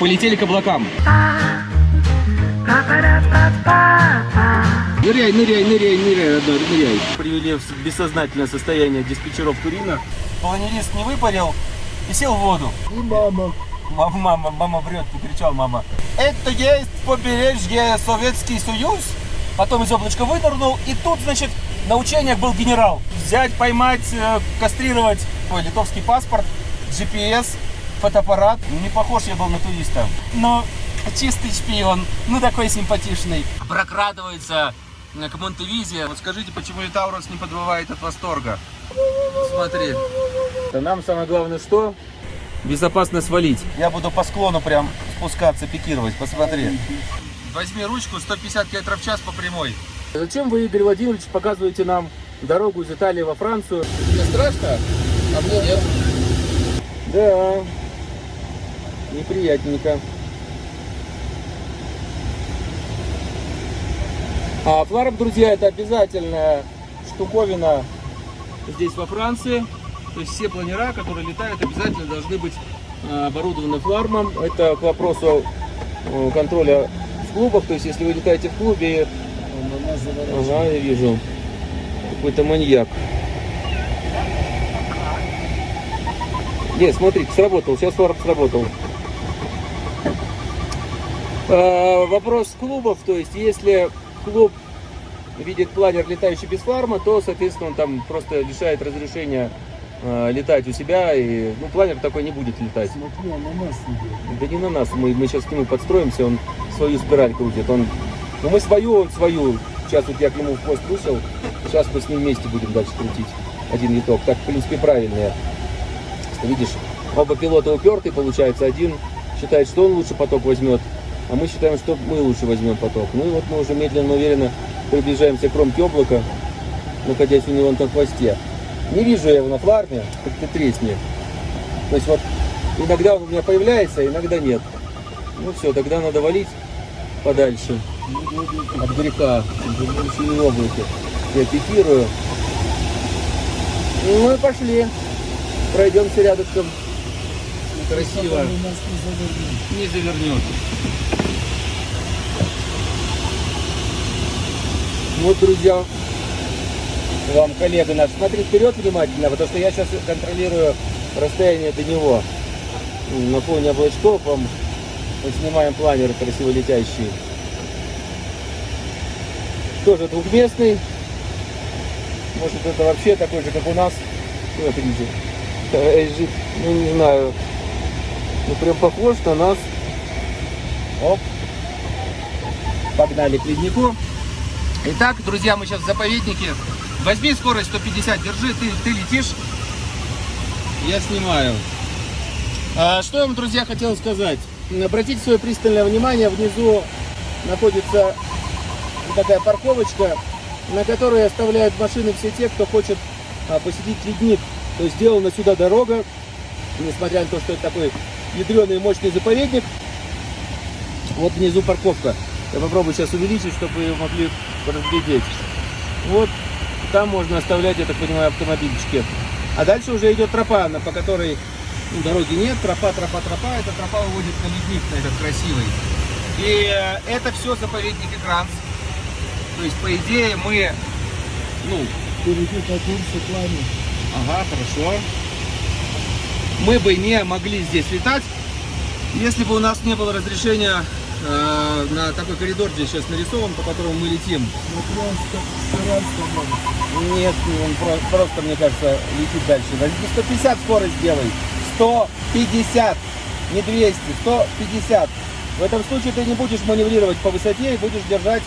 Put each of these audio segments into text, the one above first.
полетели к облакам. Ныряй, ныряй, ныряй, ныряй, родной, ныряй. Привели в бессознательное состояние диспетчеров Турина. Планерист не выпарил и сел в воду. И мама. Мама, мама, мама врет, кричал мама. Это есть побережье Советский Союз. Потом из облачка вынырнул, и тут, значит, на учениях был генерал. Взять, поймать, э, кастрировать. Ой, литовский паспорт, GPS, фотоаппарат. Не похож я был на туриста. Но чистый шпион, ну такой симпатичный. Прокрадывается к Монтевизе. Вот скажите, почему Таурус не подбывает от восторга? Смотри. Нам самое главное что? Безопасно свалить. Я буду по склону прям спускаться, пикировать. Посмотри. Возьми ручку, 150 км в час по прямой. Зачем вы, Игорь Владимирович, показываете нам дорогу из Италии во Францию? Тебе страшно? А мне нет. Да. Неприятненько. А фларм, друзья, это обязательная штуковина здесь во Франции. То есть все планера, которые летают, обязательно должны быть э, оборудованы флармом. Это к вопросу э, контроля в клубах. То есть если вы летаете в клубе, ага, я вижу, какой-то маньяк. Нет, смотрите, сработал. Сейчас фларм сработал. Э, вопрос клубов, то есть если клуб видит планер, летающий без фларма, то, соответственно, он там просто лишает разрешения э, летать у себя, и, ну, планер такой не будет летать. Смотри, он на нас идет. Да не на нас, мы, мы сейчас к нему подстроимся, он свою спираль крутит, он, ну, мы свою, он свою, сейчас вот я к нему в хвост бросил, сейчас мы с ним вместе будем дальше крутить один виток, так, в принципе, правильно. Видишь, оба пилота упертый, получается, один считает, что он лучше поток возьмет, а мы считаем, что мы лучше возьмем поток. Ну и вот мы уже медленно, уверенно приближаемся к кромке облака, находясь у него на хвосте. Не вижу я его на фларме, как ты тресни. То есть вот иногда он у меня появляется, а иногда нет. Ну все, тогда надо валить подальше от греха, в облаке. Я пикирую. Ну и пошли. Пройдемся рядышком. Красиво. Не завернет. Не завернет. Вот, друзья, вам коллега наш, смотри вперед внимательно, потому что я сейчас контролирую расстояние до него. На фоне облачков вам мы снимаем планер красиво летящий. Тоже двухместный. Может это вообще такой же, как у нас. Смотрите. LG, Ну не знаю. Ну прям похож на нас. Оп. Погнали к леднику. Итак, друзья, мы сейчас в заповеднике. Возьми скорость 150, держи, ты, ты летишь. Я снимаю. А, что я вам, друзья, хотел сказать. Обратите свое пристальное внимание, внизу находится такая парковочка, на которой оставляют машины все те, кто хочет а, посетить ледник. То есть сделана сюда дорога, несмотря на то, что это такой ядреный мощный заповедник. Вот внизу парковка. Я попробую сейчас увеличить, чтобы вы могли разглядеть. Вот там можно оставлять, я так понимаю, автомобильчики. А дальше уже идет тропа, на- по которой ну, дороги нет. Тропа, тропа, тропа. Эта тропа уводит на ледник, на этот красивый. И э, это все заповедник Игранс. То есть, по идее, мы... Ну, Перейти по курсу плане. ага, хорошо. Мы бы не могли здесь летать, если бы у нас не было разрешения э, на такой коридор, здесь сейчас нарисован, по которому мы летим. Может. Нет, он про- просто, мне кажется, летит дальше. Возьми 150 скорость делай. 150, не 200, 150. В этом случае ты не будешь маневрировать по высоте и будешь держать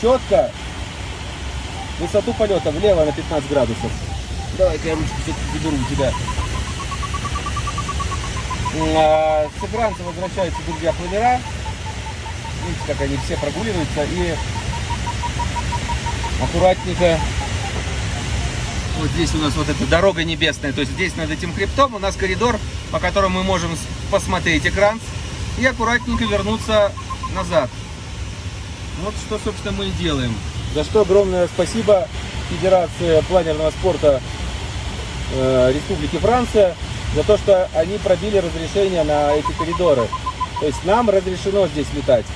четко высоту полета влево на 15 градусов. Давай-ка я ручку все-таки заберу у тебя. А, С экранца возвращаются, друзья, планера. Видите, как они все прогуливаются и аккуратненько вот здесь у нас вот эта дорога небесная, то есть здесь над этим хребтом у нас коридор, по которому мы можем посмотреть экран и аккуратненько вернуться назад. Вот что, собственно, мы и делаем. За что огромное спасибо Федерации планерного спорта э, Республики Франция за то, что они пробили разрешение на эти коридоры. То есть нам разрешено здесь летать.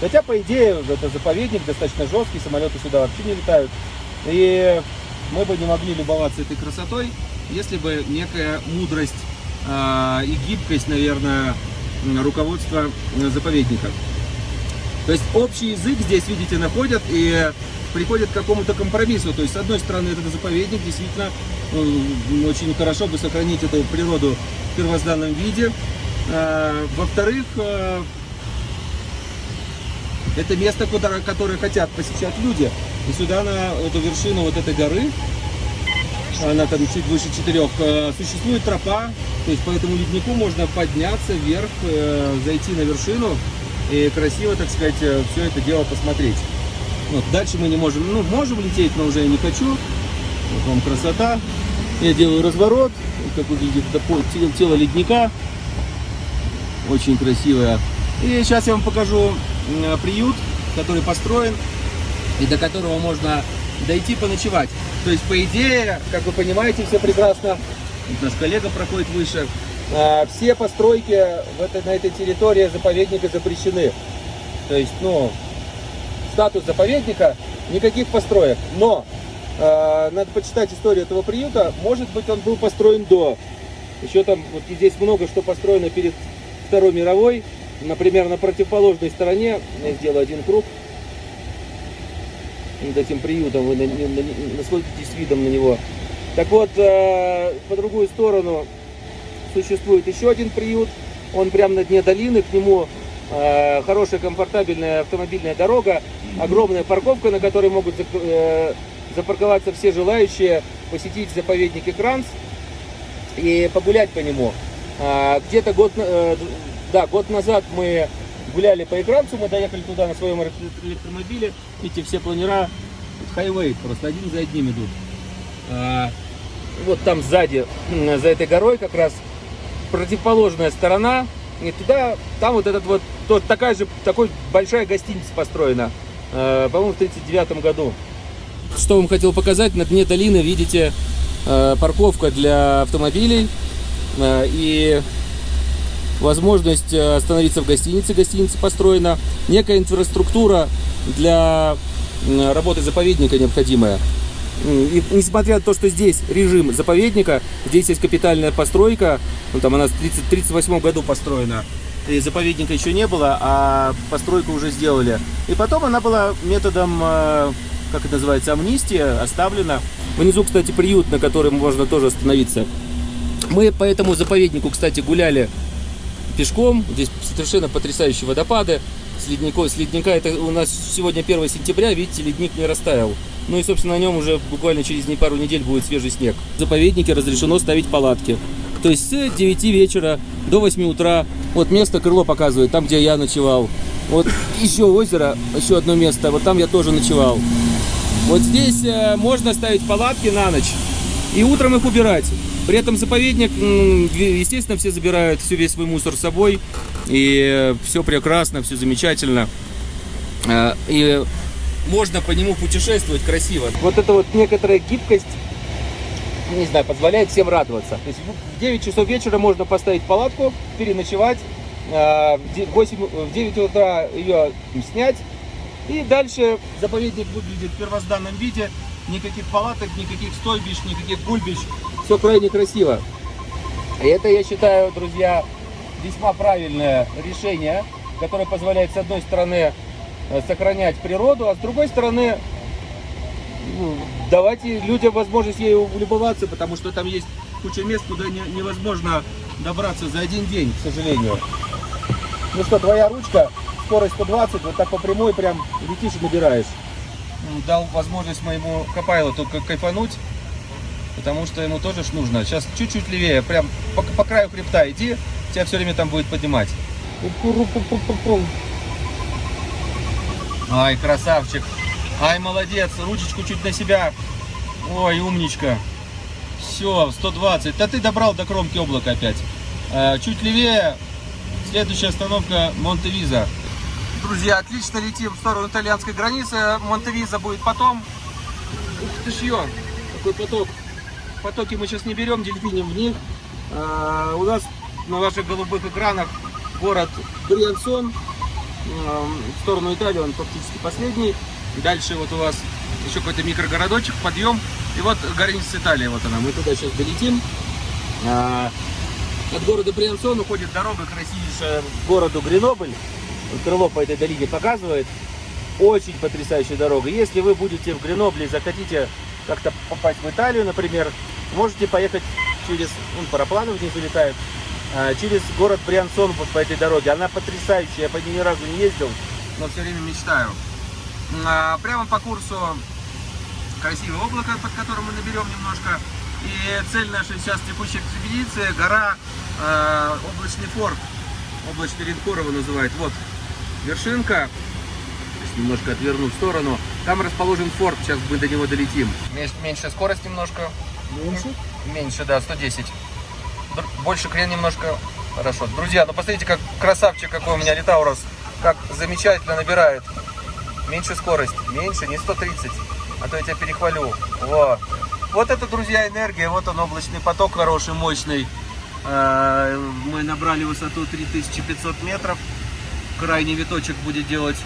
Хотя, по идее, это заповедник достаточно жесткий, самолеты сюда вообще не летают. И мы бы не могли любоваться этой красотой, если бы некая мудрость а, и гибкость, наверное, руководства э, заповедника. То есть общий язык здесь, видите, находят и приходят к какому-то компромиссу. То есть, с одной стороны, это заповедник, действительно, э, очень хорошо бы сохранить эту природу в первозданном виде. А, Во-вторых, э, это место, куда, которое хотят посещать люди. И сюда, на эту вершину вот этой горы, она там чуть выше четырех, э, существует тропа, то есть по этому леднику можно подняться вверх, э, зайти на вершину и красиво, так сказать, все это дело посмотреть. Вот, дальше мы не можем, ну, можем лететь, но уже я не хочу. Вот вам красота. Я делаю разворот, как вы видите, это по- тело, ледника. Очень красивое. И сейчас я вам покажу приют, который построен и до которого можно дойти поночевать. То есть, по идее, как вы понимаете, все прекрасно, наш коллега проходит выше, а, все постройки в этой, на этой территории заповедника запрещены. То есть, ну, статус заповедника, никаких построек. Но э, надо почитать историю этого приюта. Может быть, он был построен до. Еще там, вот здесь много что построено перед Второй мировой. Например, на противоположной стороне, я сделаю один круг, над этим приютом, вы на- на- на- насладитесь видом на него. Так вот, э, по другую сторону существует еще один приют, он прямо на дне долины, к нему э, хорошая комфортабельная автомобильная дорога, огромная парковка, на которой могут э, запарковаться все желающие посетить заповедник Экранс и погулять по нему. А, Где-то год, да, год назад мы гуляли по Экранцу, мы доехали туда на своем электро- электромобиле, видите, все планера, хайвей, просто один за одним идут. А, Вот там сзади, за этой горой как раз противоположная сторона, и туда, там вот этот вот, тот, такая же, такой большая гостиница построена, э, по-моему, в 39 году. Что вам хотел показать, на дне долины видите э, парковка для автомобилей э, и возможность э, остановиться в гостинице, гостиница построена, некая инфраструктура для работы заповедника необходимая. И несмотря на то, что здесь режим заповедника, здесь есть капитальная постройка, ну, там она в 1938 году построена, и заповедника еще не было, а постройку уже сделали. И потом она была методом, э, как это называется, амнистия, оставлена. Внизу, кстати, приют, на котором можно тоже остановиться. Мы по этому заповеднику, кстати, гуляли пешком. Здесь совершенно потрясающие водопады. С, ледников, с ледника, это у нас сегодня 1 сентября, видите, ледник не растаял. Ну и, собственно, на нем уже буквально через не- пару недель будет свежий снег. В заповеднике разрешено ставить палатки. То есть с 9 вечера до 8 утра. Вот место крыло показывает, там, где я ночевал. Вот еще озеро, еще одно место, вот там я тоже ночевал. Вот здесь э, можно ставить палатки на ночь и утром их убирать. При этом заповедник, естественно, все забирают все весь свой мусор с собой. И все прекрасно, все замечательно. Э, И можно по нему путешествовать красиво. Вот эта вот некоторая гибкость, не знаю, позволяет всем радоваться. То есть в 9 часов вечера можно поставить палатку, переночевать, э, в де- 8, в 9 утра ее снять, и дальше заповедник выглядит в первозданном виде. Никаких палаток, никаких стойбищ, никаких гульбищ. Все крайне красиво. И это, я считаю, друзья, весьма правильное решение, которое позволяет, с одной стороны, э, сохранять природу, а с другой стороны, ну, давать людям возможность ею любоваться, потому что там есть куча мест, куда не- невозможно добраться за один день, к сожалению. Ну что, твоя ручка, скорость 120, вот так по прямой прям летишь и набираешь. Дал возможность моему копайлоту кайфануть, потому что ему тоже ж нужно. Сейчас чуть-чуть левее, прям по, по краю хребта иди, тебя все время там будет поднимать. Ай, красавчик. Ай, молодец, ручечку чуть на себя. Ой, умничка. Все, 120. Да ты добрал до кромки облака опять. А, чуть левее, следующая остановка Монтевиза. Друзья, отлично летим в сторону итальянской границы. Монтевиза будет потом. Ух ты ж ё, какой поток. Потоки мы сейчас не берем, дельфиним в них. А, у нас на ваших голубых экранах город Бриансон. М, В сторону Италии он практически последний. Дальше вот у вас еще какой-то микрогородочек, подъем. И вот граница Италии, вот она. Мы туда сейчас долетим. А, От города Бриансон уходит дорога красивейшая к городу Гренобль. Крыло по этой дороге показывает. Очень потрясающая дорога. Если вы будете в Гренобле и захотите как-то попасть в Италию, например, можете поехать через, ну, парапланы внизу летают, а, через город Бриансон вот по этой дороге. Она потрясающая, я по ней ни разу не ездил, но все время мечтаю. А, Прямо по курсу красивое облако, под которым мы наберем немножко. И цель нашей сейчас текущей экспедиции – гора э, Облачный форт. Облачный линкор его называют. Вот вершинка. Немножко отверну в сторону. Там расположен форт, сейчас мы до него долетим. Меньше скорость немножко. Меньше? Меньше, да, 110. Др- Больше крен немножко. Хорошо. Друзья, ну посмотрите, как красавчик какой у меня Литаурус. Как замечательно набирает. Меньше скорость. Меньше, не 130. А то я тебя перехвалю. Во. Вот это, друзья, энергия. Вот он, облачный поток хороший, мощный. Э, Мы набрали высоту 3500 метров. Крайний виточек будет делать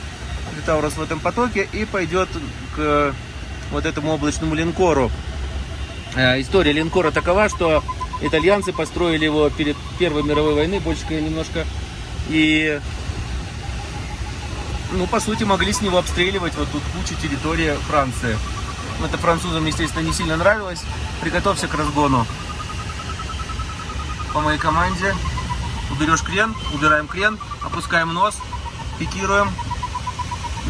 Литаурус в этом потоке. И пойдет к вот этому облачному линкору. Э, История линкора такова, что итальянцы построили его перед Первой мировой войной, больше немножко, и, ну, по сути, могли с него обстреливать вот тут кучу территории Франции. Это французам, естественно, не сильно нравилось. Приготовься к разгону. По моей команде уберешь крен, убираем крен, опускаем нос, пикируем,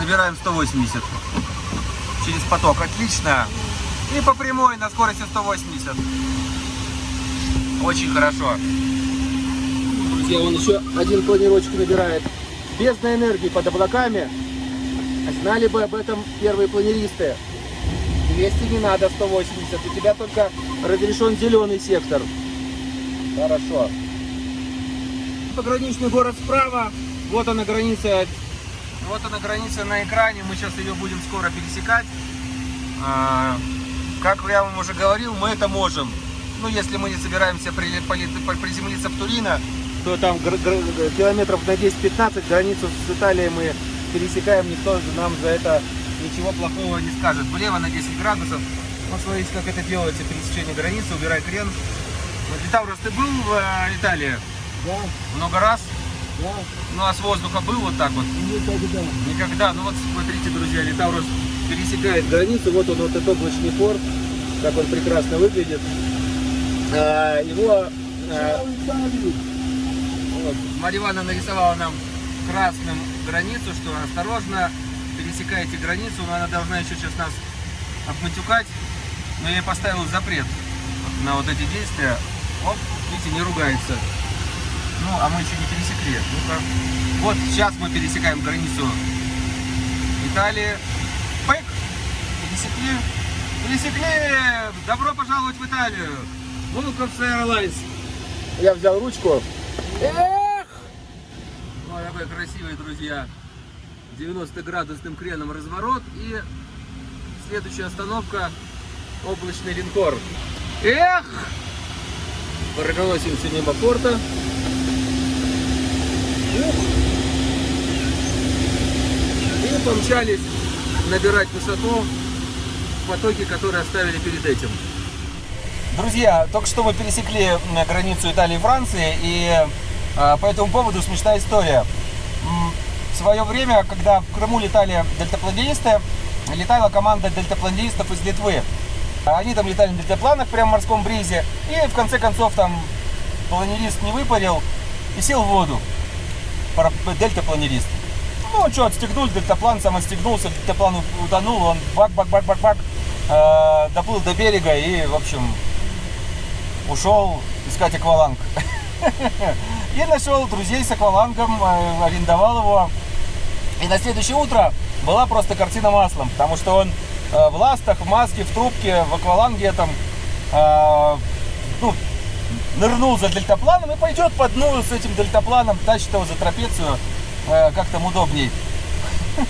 набираем 180 через поток. Отлично. И по прямой на скорости 180. Очень хорошо. Друзья, он еще один планировочек набирает. Бездна энергии под облаками. Знали бы об этом первые планеристы. 200 не надо, 180. У тебя только разрешен зеленый сектор. Хорошо. Пограничный город справа. Вот она граница. Вот она граница на экране. Мы сейчас ее будем скоро пересекать. А, Как я вам уже говорил, мы это можем. Ну, если мы не собираемся приземлиться в Турино, то там километров на 10-15 границу с Италией мы пересекаем, никто же нам за это ничего плохого не скажет. Влево на 10 градусов. Вот смотрите, как это делается, пересечение границы, убирай крен. Вот, Литаурос, ты был в э, Италии Да, много раз? Да, Ну, а с воздуха был вот так вот? никогда. Никогда. Ну вот смотрите, друзья, Литаурус пересекает границу. Вот он, вот этот облачный форт, как он прекрасно выглядит. А, Его а, вот, Марья Ивановна нарисовала нам красным границу, что осторожно, пересекаете границу, но она должна еще сейчас нас обматюкать. Но я ей поставил запрет на вот эти действия. Оп, видите, не ругается. Ну, а мы еще не пересекли. Ну-ка. Вот сейчас мы пересекаем границу Италии. Пэк! Пересекли. Пересекли! Добро пожаловать в Италию! To Airlines! Я взял ручку. Эх! Вот такой красивый, друзья. 90-градусным креном разворот. И следующая остановка облачный линкор. Эх! Проносимся мимо порта. И помчались набирать высоту в потоке, которые оставили перед этим. Друзья, только что мы пересекли границу Италии и Франции, и а, по этому поводу смешная история. В свое время, когда в Крыму летали дельтапланеристы, летала команда дельтапланеристов из Литвы. Они там летали на дельтапланах прямо в морском бризе, и в конце концов там планерист не выпарил и сел в воду. Дельтапланерист. Ну, что, отстегнул дельтаплан, сам отстегнулся, дельтаплан утонул, он бак-бак-бак-бак-бак, э, доплыл до берега и, в общем, ушел искать акваланг. И нашел друзей с аквалангом, э, арендовал его. И на следующее утро была просто картина маслом, потому что он э, в ластах, в маске, в трубке, в акваланге там, э, ну, нырнул за дельтапланом и пойдет по дну с этим дельтапланом, тащит его за трапецию, э, как там удобней.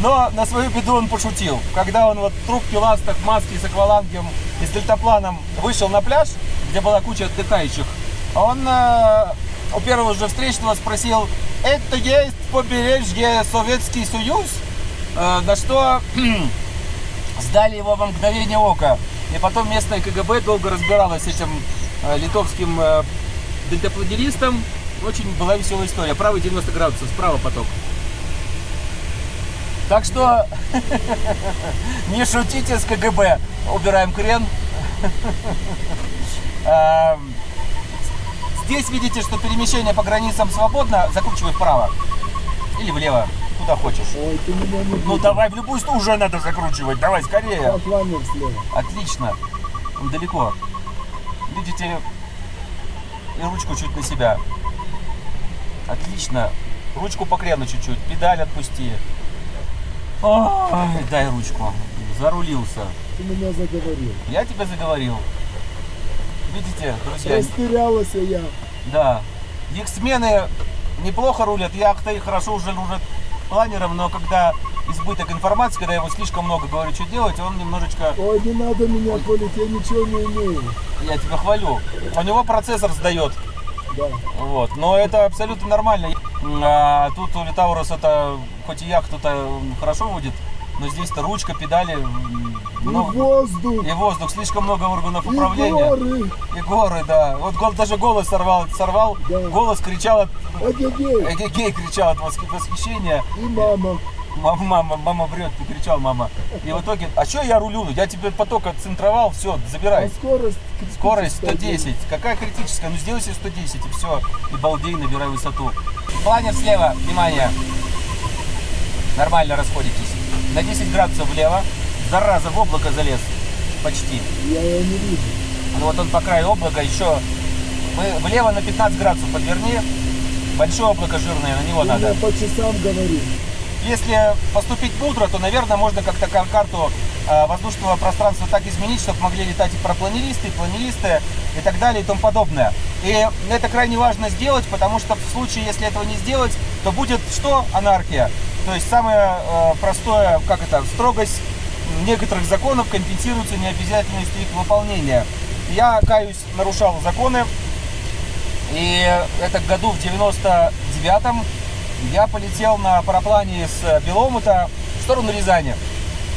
Но на свою беду он пошутил. Когда он вот в трубке, ластах, маске с аквалангом и с дельтапланом вышел на пляж, где была куча отдыхающих, он э, у первого же встречного спросил, это есть побережье Советский Союз? Э, на что сдали его во мгновение ока. И потом местное КГБ долго разбиралось с этим литовским э, дельтапланеристом. Очень была веселая история. Правый 90 градусов, справа поток. Так что не шутите с КГБ. Убираем крен. Эм, Здесь видите, что перемещение по границам свободно. Закручивай вправо. Или влево. Куда хочешь. Ой, ты меня не Ну давай в любую сторону. Уже надо закручивать. Давай скорее. Отлично. Далеко. Видите, и ручку чуть на себя. Отлично. Ручку по крену чуть-чуть. Педаль отпусти. Ой, дай ручку. Зарулился. Ты меня заговорил. Я тебя заговорил. Видите, друзья, Растерялась я. да. Иксмены неплохо рулят, яхты хорошо уже рулят планером, но когда избыток информации, когда ему слишком много говорю, что делать, он немножечко Ой, не надо меня колить, я ничего не имею. Я тебя хвалю. У него процессор сдает. Да. Вот. Но это абсолютно нормально. А тут у Литаурус это, хоть и яхту-то хорошо водит, но здесь-то ручка, педали, м, И воздух, и воздух, слишком много органов и управления. горы. И горы, да. Вот гол- даже голос сорвал, сорвал, Да. голос кричал от, Эгегей. эгегей кричал от восх- восхищения. И мама. Мама, мама, мама врет, ты кричал, мама. И в итоге, а что я рулю? Я тебе поток отцентровал, все, А забирай. скорость? Скорость критическая. 110. Какая критическая? Ну сделай себе 110 и все. И балдей, набирай высоту. Планер слева, внимание. Нормально расходитесь. На 10 градусов влево. Зараза, в облако залез. Почти. Я его не вижу. Ну вот он по краю облака еще. Мы влево на 15 градусов подверни. Большое облако жирное, на него Ты надо. мне по часам говорил. Если поступить мудро, то, наверное, можно как-то кар- карту э, воздушного пространства так изменить, чтобы могли летать и пропланеристы, и планеристы, и так далее, и тому подобное. И это крайне важно сделать, потому что в случае, если этого не сделать, то будет что? Анархия. То есть самое э, простое, как это, строгость некоторых законов компенсируется необязательностью их выполнения. Я, каюсь, нарушал законы, и это году в 99-м я полетел на параплане с Беломута в сторону Рязани.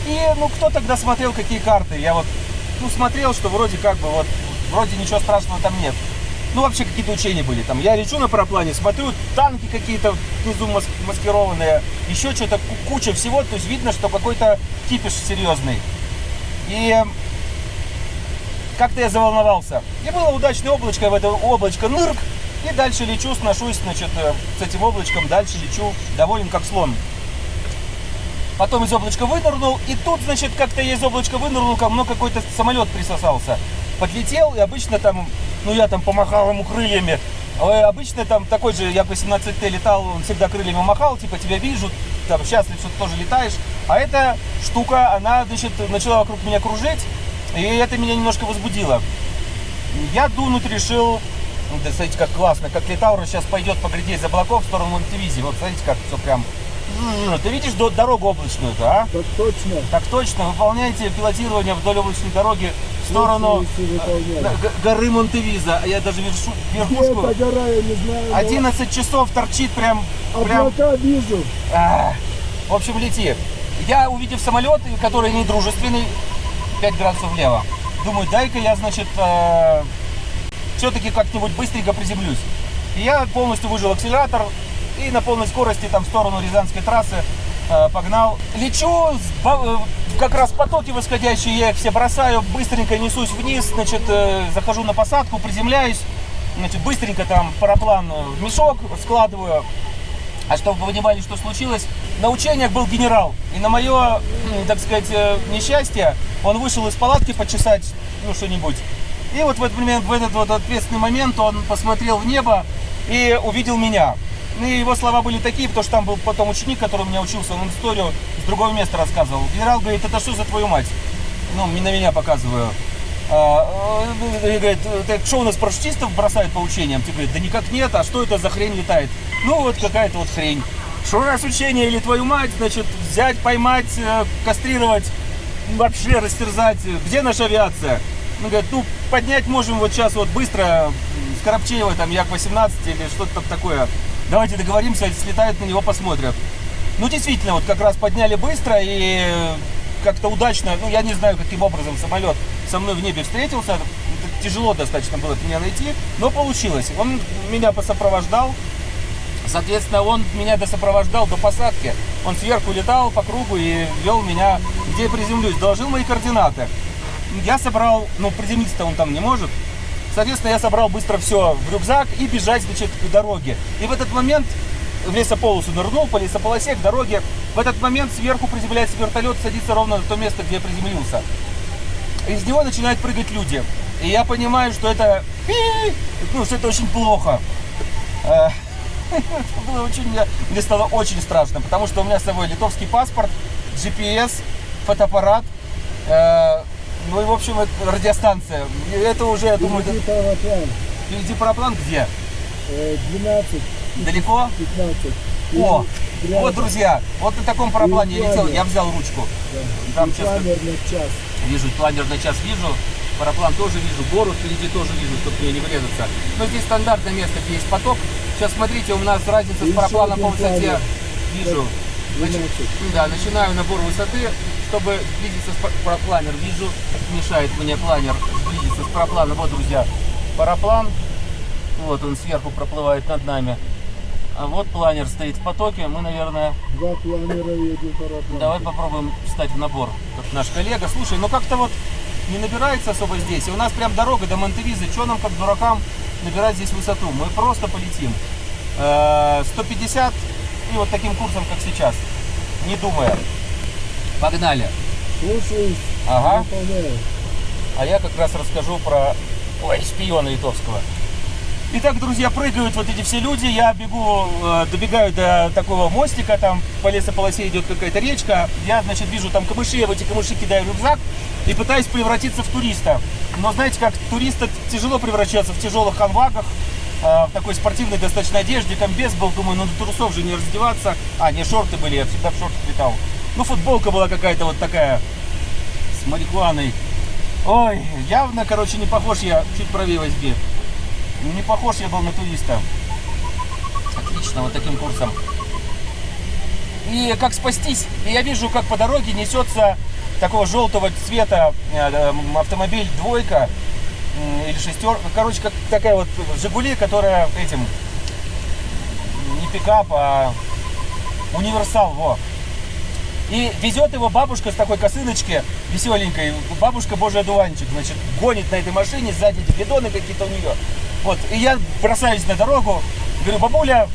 И, ну, кто тогда смотрел, какие карты? Я вот, ну, смотрел, что вроде как бы вот, вроде ничего страшного там нет. Ну, вообще какие-то учения были там. Я лечу на параплане, смотрю, танки какие-то внизу мас- маскированные, еще что-то, ку- куча всего. То есть видно, что какой-то кипиш серьезный. И как-то я заволновался. И было удачное облачко, в это облачко нырк, и дальше лечу, сношусь, значит, э, с этим облачком, дальше лечу, доволен как слон. Потом из облачка вынырнул, и тут, значит, как-то я из облачка вынырнул, ко мне какой-то самолет присосался. Подлетел, и обычно там, ну я там помахал ему крыльями. А обычно там такой же, я по 17Т летал, он всегда крыльями махал, типа тебя вижу, там счастлив, что ты тоже летаешь. А эта штука, она, значит, начала вокруг меня кружить, и это меня немножко возбудило. Я дунуть решил, да смотрите, как классно, как Литаура сейчас пойдет по гряде из облаков в сторону Монтевизии. Вот смотрите, как все прям... М, Ты видишь до- дорогу облачную-то, а? Так точно. Так точно, выполняйте пилотирование вдоль облачной дороги в сторону э, горы Монтевиза. А Я даже вершу, Где верхушку... эта гора, я не знаю. но 11 часов торчит прям... прям Облака вижу. а, в общем, лети. Я, увидев самолет, который не дружественный, 5 градусов влево, думаю, дай-ка я, значит, все-таки как-нибудь быстренько приземлюсь. И я полностью выжил акселератор и на полной скорости там в сторону Рязанской трассы э, погнал. Лечу, э, как раз потоки восходящие, я их все бросаю, быстренько несусь вниз, значит, э, захожу на посадку, приземляюсь, значит, быстренько там параплан в мешок складываю, а чтобы вы понимали, что случилось, на учениях был генерал. И на мое, так сказать, несчастье, он вышел из палатки почесать, ну, что-нибудь. И вот в этот момент, в этот вот ответственный момент он посмотрел в небо и увидел меня. Ну, И его слова были такие, потому что там был потом ученик, который у меня учился, он историю с другого места рассказывал. Генерал говорит, это что за твою мать? Ну, на меня показываю. А, э, говорит, так что у нас парашютистов бросают по учениям? Ты говорит, да никак нет, а что это за хрень летает? Ну вот какая-то вот хрень. Что нас учение или твою мать, значит, взять, поймать, э, кастрировать, вообще растерзать. Где наша авиация? Ну, говорит, ну, поднять можем вот сейчас вот быстро, м, с Коробчеева, там Як-18 или что-то там такое. Давайте договоримся, слетают на него, посмотрят. Ну, действительно, вот как раз подняли быстро и как-то удачно, ну, я не знаю, каким образом самолет со мной в небе встретился. Тяжело достаточно было меня найти, но получилось. Он меня посопровождал, Соответственно, он меня досопровождал до посадки. Он сверху летал по кругу и вел меня, где я приземлюсь. Доложил мои координаты. Я собрал, ну, приземлиться-то он там не может. Соответственно, я собрал быстро все в рюкзак и бежать, значит, к дороге. И в этот момент в лесополосу нырнул, по лесополосе к дороге. В этот момент сверху приземляется вертолет, садится ровно на то место, где я приземлился. Из него начинают прыгать люди. И я понимаю, что это, ну, что это очень плохо. Э, это было очень, мне, стало очень страшно, потому что у меня с собой литовский паспорт, GPS, фотоаппарат, э, ну и, в общем, это радиостанция. Это уже, я думаю, Впереди это- параплан. впереди параплан где? Э, 12, Далеко? 15. О, И вот, друзья, вот на таком параплане я летел, я взял ручку. Да. Там И сейчас планер на час. Вижу, планер на час вижу, параплан тоже вижу, гору впереди тоже вижу, чтобы мне не врезаться. Но здесь стандартное место, где есть поток. Сейчас смотрите, у нас разница И с парапланом по высоте. планер. Вижу. Начи- 12. Да, начинаю набор высоты, чтобы сблизиться с пар- парапланер. Вижу, мешает мне планер сблизиться с парапланом. Вот, друзья, параплан. Вот он сверху проплывает над нами. А вот планер стоит в потоке. Мы, наверное, Два планера и один параплан. Давай попробуем встать в набор. Как наш коллега. Слушай, ну как-то вот не набирается особо здесь. И у нас прям дорога до Монтевизы. Что нам, как дуракам, набирать здесь высоту? Мы просто полетим. Э, 150 и вот таким курсом, как сейчас. Не думая. Погнали. Слушаюсь. Ага. Выполняю. А я как раз расскажу про ой, шпиона литовского. Итак, друзья, прыгают вот эти все люди. Я бегу, э, добегаю до такого мостика, там по лесополосе идет какая-то речка. Я, значит, вижу там камыши, я в эти камыши кидаю рюкзак и пытаюсь превратиться в туриста. Но знаете, как туриста тяжело превращаться в тяжелых ханвагах, э, в такой спортивной достаточно одежде, комбез был, думаю, ну до трусов же не раздеваться. А, не, шорты были, я всегда в шортах летал. Ну, футболка была какая-то вот такая, с марихуаной. Ой, явно, короче, не похож я, чуть правее возьми. Не похож я был на туриста. Отлично, вот таким курсом. И как спастись? И я вижу, как по дороге несется такого желтого цвета э, э, автомобиль двойка или шестерка. Короче, как такая вот Жигули, которая этим не пикап, а универсал, во. И везет его бабушка с такой косыночки веселенькой. Бабушка Божий одуванчик, значит, гонит на этой машине, сзади бидоны какие-то у нее. Вот, и я бросаюсь на дорогу, говорю, бабуля,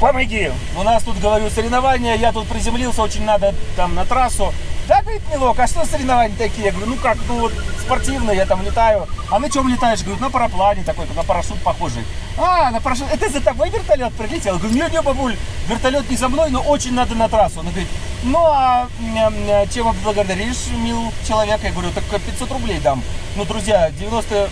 помоги. У нас тут, говорю, соревнования, я тут приземлился, очень надо там на трассу. Да, говорит, Милок, а что соревнования такие? Я говорю, ну как, ну вот спортивные, я там летаю. А на чем летаешь? Говорю, на параплане такой, на парашют похожий. А, на парашют, это за тобой вертолет прилетел? Я говорю, не, не, бабуль, вертолет не за мной, но очень надо на трассу. Она говорит, ну а чем благодаришь, мил человек? Я говорю, так 500 рублей дам. Ну, друзья, 90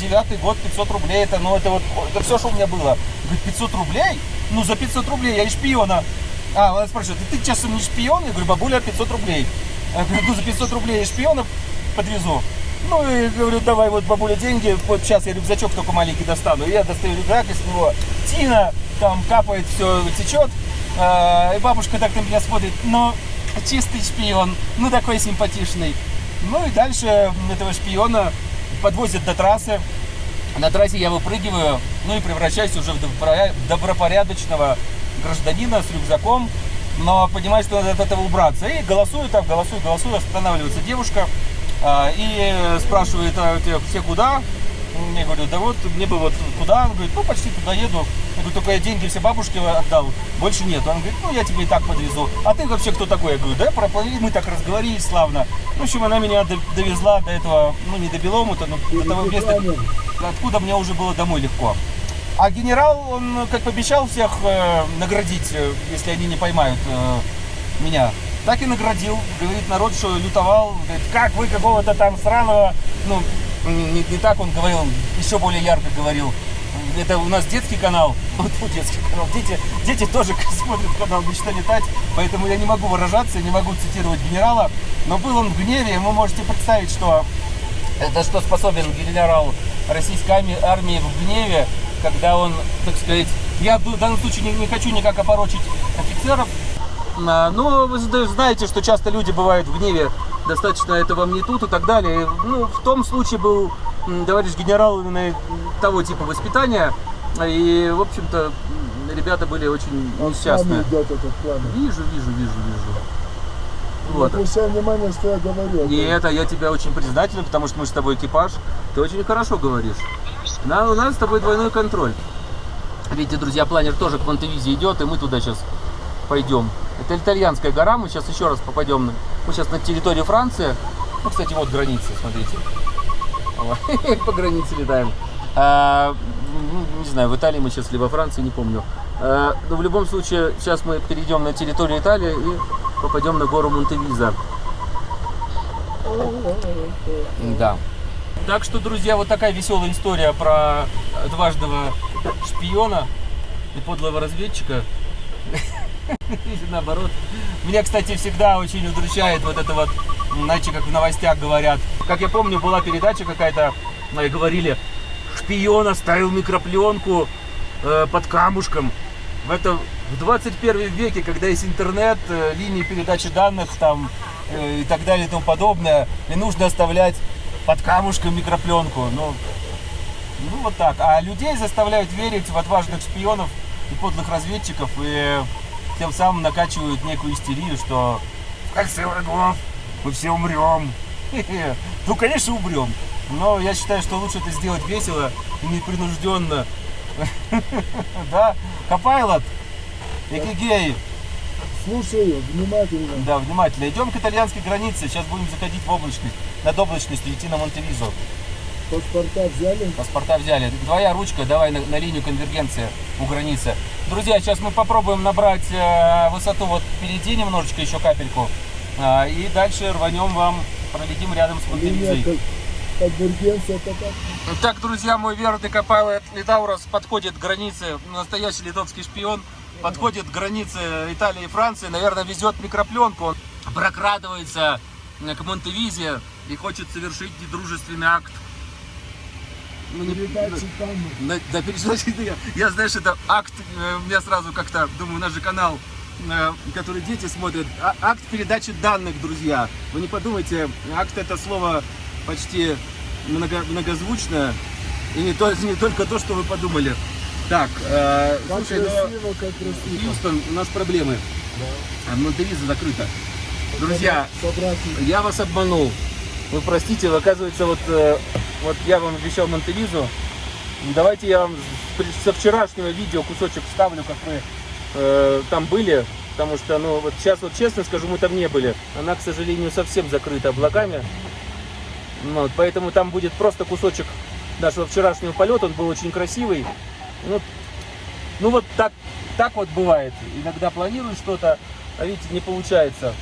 девятый год, 500 рублей, это, ну, это вот, это все, что у меня было. Говорит, 500 рублей? Ну, за 500 рублей я и шпиона. А, она спрашивает, ты часом не шпион? Я говорю, бабуля, 500 рублей. Я говорю, ну, за 500 рублей шпиона подвезу. Ну, и говорю, давай вот, бабуля, деньги, вот сейчас я рюкзачок только маленький достану. И я достаю рюкзак из него, тина, там капает, все течет. А, и бабушка так на меня смотрит, ну, чистый шпион, ну, такой симпатичный. Ну, и дальше этого шпиона подвозят до трассы. На трассе я выпрыгиваю, ну и превращаюсь уже в добропоря- добропорядочного гражданина с рюкзаком, но понимаю, что надо от этого убраться. И голосую там, голосую, голосую, останавливается девушка а, и спрашивает, а все куда? Я говорю, да вот, мне бы вот туда. Он говорит, ну почти туда еду. Я говорю, только я деньги все бабушке отдал, больше нет. Он говорит, ну я тебе и так подвезу. А ты вообще кто такой? Я говорю, да, проплыли, мы так разговорились славно. В общем, она меня до- довезла до этого, ну не до Беломута, но до того места, откуда мне уже было домой легко. А генерал, он как пообещал всех э, наградить, э, если они не поймают э, меня. Так и наградил. Говорит народ, что лютовал. Говорит, как вы какого-то там сраного... Ну, не, не так он говорил, еще более ярко говорил. Это у нас детский канал. Вот фу, детский канал. Дети, дети тоже смотрят канал «Мечта летать», поэтому я не могу выражаться, не могу цитировать генерала. Но был он в гневе, и вы можете представить, что это что способен генерал российской армии, в гневе, когда он, так сказать, я в данном случае не, не хочу никак опорочить офицеров, а, но вы зна- знаете, что часто люди бывают в гневе, достаточно это вам не тут и так далее. Ну, в том случае был товарищ генерал именно того типа воспитания, и, в общем-то, ребята были очень Он несчастные. идет этот план. Вижу, вижу, вижу, вижу. Вот. Вот. Обращай внимание, что я говорю. И это я тебя очень признателен, потому что мы с тобой экипаж. Ты очень хорошо говоришь. На, у нас с тобой двойной контроль. Видите, друзья, планер тоже к Монтевизе идет, и мы туда сейчас пойдем. Это итальянская гора, мы сейчас еще раз попадем. на- Мы сейчас на территории Франции. Ну, кстати, вот граница, смотрите. По границе летаем. А, ну, не знаю, в Италии мы сейчас, либо Франции, не помню. А, но в любом случае, сейчас мы перейдем на территорию Италии и попадем на гору Монтевиза. Да. Так что, друзья, вот такая веселая история про дважного шпиона и подлого разведчика. Или наоборот. Меня, кстати, всегда очень удручает вот это вот, знаете, как в новостях говорят. Как я помню, была передача какая-то, э, говорили, шпион оставил микропленку э, под камушком. В это в 21 веке, когда есть интернет, э, линии передачи данных там э, и так далее и тому подобное, и нужно оставлять под камушком микропленку. Ну, ну вот так. А людей заставляют верить в отважных шпионов и подлых разведчиков, и тем самым накачивают некую истерию, что в кольце врагов мы все умрем. Ну, конечно, умрем. Но я считаю, что лучше это сделать весело и непринужденно. Да, Копайлот, Экигей, Слушаю внимательно. да, внимательно. Идем к итальянской границе, сейчас будем заходить в облачность, над облачностью идти на Монтевизо. Паспорта взяли. Паспорта взяли. Твоя ручка, давай на, на линию конвергенции у границы. Друзья, сейчас мы попробуем набрать э, высоту вот впереди немножечко, еще капельку. А, и дальше рванем вам, пролетим рядом с Монтевизой. Так, друзья, мой верный Копайлот Литаурос подходит к границе, настоящий литовский шпион, подходит к границе Италии и Франции, наверное, везет микропленку, он прокрадывается к Монтевизе и хочет совершить недружественный акт. Ну, не- Передачи там. Да, да, перечислять я, я, знаешь, это акт, э, у меня сразу как-то, думаю, у нас же канал, э, который дети смотрят, А- акт передачи данных, друзья. Вы не подумайте, акт это слово почти много, многозвучное, и не, то, не только то, что вы подумали. Так, э, Как слушай, ну, красиво, как красиво. Хьюстон, у нас проблемы. А Монтевиза закрыта. Друзья, я вас обманул. Вы простите, оказывается, вот, э, вот я вам обещал Монтевизу. Давайте я вам со вчерашнего видео кусочек вставлю, как мы э, там были. Потому что, ну, вот сейчас вот честно скажу, мы там не были. Она, к сожалению, совсем закрыта облаками. Ну, вот, поэтому там будет просто кусочек нашего вчерашнего полета. Он был очень красивый. Ну, ну вот так, так вот бывает. Иногда планируешь что-то, а видите, не получается.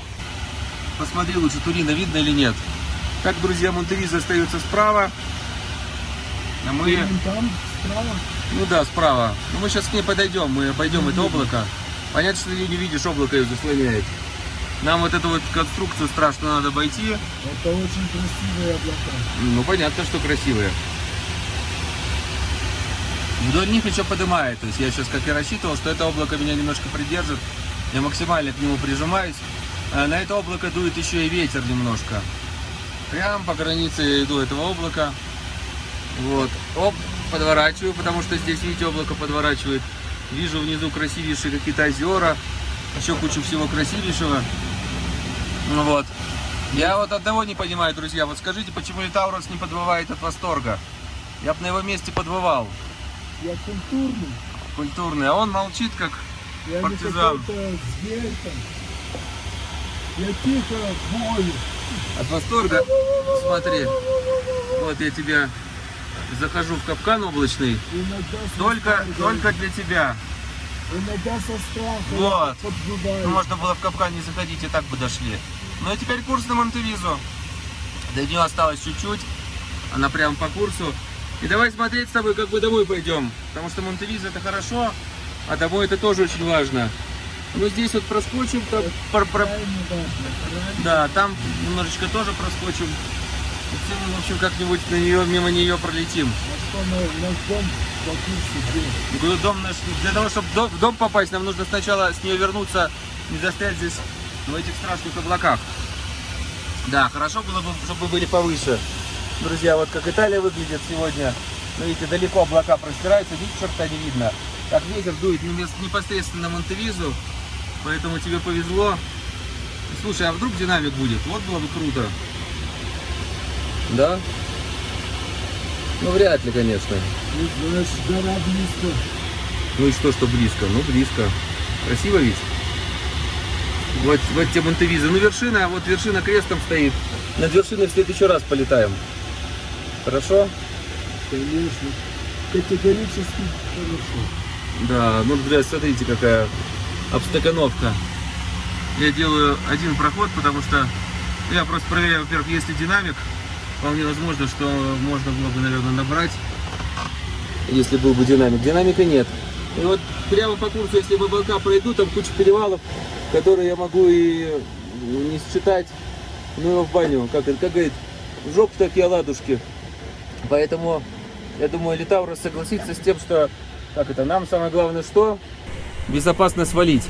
Посмотри лучше, Турина видно или нет. Так, друзья, Монтевиза остается справа. А мы, Там, справа. ну да, справа. Ну мы сейчас к ней подойдем, мы обойдем это облако. Понятно, что ты не видишь, облако ее заслоняет. Нам вот эту вот конструкцию страшно надо обойти. Это очень красивые облака. Ну, понятно, что красивые. Вдоль них еще поднимает. То есть я сейчас как и рассчитывал, что это облако меня немножко придержит. Я максимально к нему прижимаюсь. А на это облако дует еще и ветер немножко. Прям по границе иду этого облака. Вот. Оп, подворачиваю, потому что здесь, видите, облако подворачивает. Вижу внизу красивейшие какие-то озера. Еще кучу всего красивейшего. Ну вот. Я вот одного не понимаю, друзья. Вот скажите, почему Литаурос не подвывает от восторга? Я бы на его месте подвывал. Я культурный. Культурный. А он молчит, как... Я Партизан. не. Я тихо бою. От восторга. Смотри. Вот я тебя захожу в капкан облачный. Только, только для тебя. Иногда со страха. Вот. Ну, можно было в капкан не заходить, и так бы дошли. Ну и теперь курс на Монтевизу. До нее осталось чуть-чуть. Она прям по курсу. И давай смотреть с тобой, как мы домой пойдем. Потому что Монтевиза это хорошо, а домой это тоже очень важно. Ну здесь вот проскочим, там, про- про- да. Там немножечко тоже проскочим. Мы, в общем, как-нибудь на нее, мимо нее пролетим. Дом наш, для того, чтобы в дом попасть, нам нужно сначала с нее вернуться, не застрять здесь в этих страшных облаках. Да, хорошо было бы, чтобы были повыше. Друзья, вот как Италия выглядит сегодня. Ну, видите, далеко облака простираются, видите, черта не видно. Как ветер дует непосредственно на Монтевизу, поэтому тебе повезло. Слушай, а вдруг динамик будет? Вот было бы круто. Да? Ну, вряд ли, конечно. Ну, знаешь, гора близко. Ну и что, что близко? Ну, близко. Красиво ведь? Вот, вот те Монтевизы. Ну, вершина, вот вершина крестом стоит. Над вершиной в следующий раз полетаем. Хорошо? Конечно. Категорически хорошо. Да, ну, друзья, смотрите, какая обстакановка. Я делаю один проход, потому что я просто проверяю, во-первых, есть ли динамик. Вполне возможно, что можно было бы, наверное, набрать, если был бы динамик. Динамика нет. И вот прямо по курсу, если облака пройду, там куча перевалов, которые я могу и не считать, ну его в баню, как, как говорит, в жопу такие оладушки. Поэтому, я думаю, Литаурус согласится с тем, что, как это, нам самое главное что? Безопасно свалить.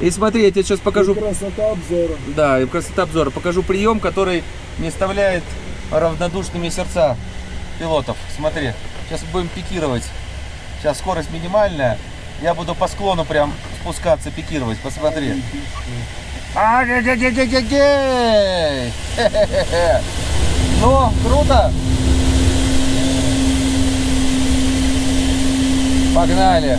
И смотри, я тебе сейчас покажу И красота обзора. да, и красота обзора. Покажу прием, который не оставляет равнодушными сердца пилотов. Смотри, сейчас будем пикировать. Сейчас скорость минимальная. Я буду по склону прям спускаться, пикировать. Посмотри. Ну, круто. Погнали.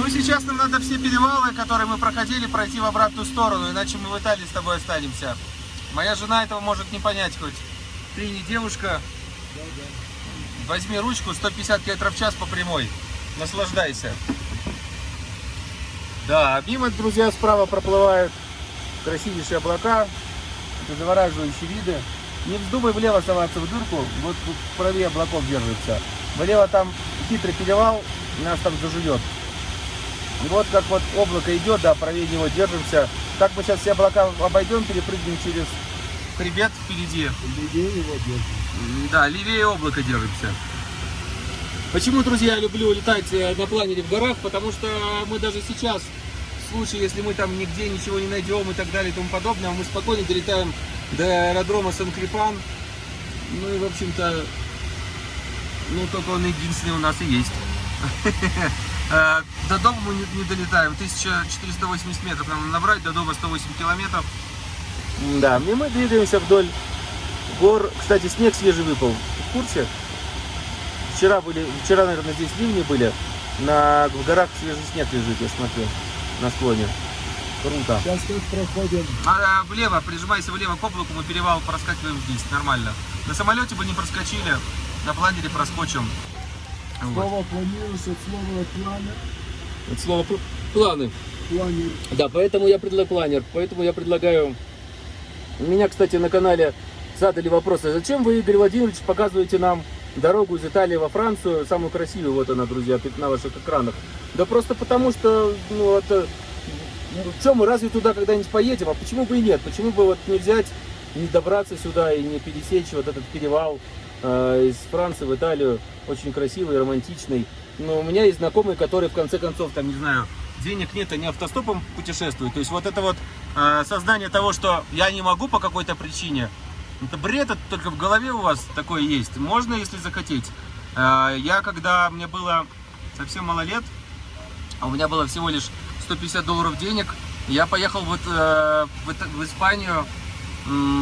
Ну, сейчас нам надо все перевалы, которые мы проходили, пройти в обратную сторону, иначе мы в Италии с тобой останемся. Моя жена этого может не понять хоть. Ты не девушка. Возьми ручку, 150 км в час по прямой. Наслаждайся. Да, мимо, друзья, справа проплывают красивейшие облака, завораживающие виды. Не вздумай влево соваться в дырку, вот правее облаков держится. Влево там хитрый перевал, нас там зажует. И вот как вот облако идет, да, правее него держимся. Так мы сейчас все облака обойдем, перепрыгнем через хребет впереди. Людей его держит. М, Да, левее облака держимся. Почему, друзья, я люблю летать э, на планере в горах? Потому что мы даже сейчас, в случае, если мы там нигде ничего не найдем и так далее и тому подобное, мы спокойно долетаем до аэродрома Сан-Крипан. Ну и, в общем-то, ну только он единственный у нас и есть. Э, До дома мы не, долетаем. 1480 метров нам набрать, до дома 108 километров. Да, и мы двигаемся вдоль гор. Кстати, снег свежий выпал. В курсе? Вчера были, вчера, наверное, здесь ливни были. На, в горах свежий снег лежит, я смотрю, на склоне. Круто. Сейчас как проходим. А, влево, прижимайся влево к облаку, мы перевал проскакиваем здесь, нормально. На самолете бы не проскочили, на планере проскочим. Слово планируешь от слова плана. Это слово пл- планы. Планир. Да, поэтому я предлагаю планер, поэтому я предлагаю... Меня, кстати, на канале задали вопрос, а зачем вы, Игорь Владимирович, показываете нам дорогу из Италии во Францию, самую красивую, вот она, друзья, на ваших экранах. Да просто потому что, ну, это... Ну, что мы разве туда когда-нибудь поедем? А почему бы и нет? Почему бы вот не взять, не добраться сюда и не пересечь вот этот перевал из Франции в Италию, очень красивый, романтичный. Но у меня есть знакомые, которые в конце концов, там, не знаю, денег нет, они автостопом путешествуют. То есть вот это вот э, сознание того, что я не могу по какой-то причине, это бред, это только в голове у вас такое есть. Можно, если захотеть. Э, я, когда мне было совсем мало лет, а у меня было всего лишь 150 долларов денег, я поехал вот, э, в, Испанию,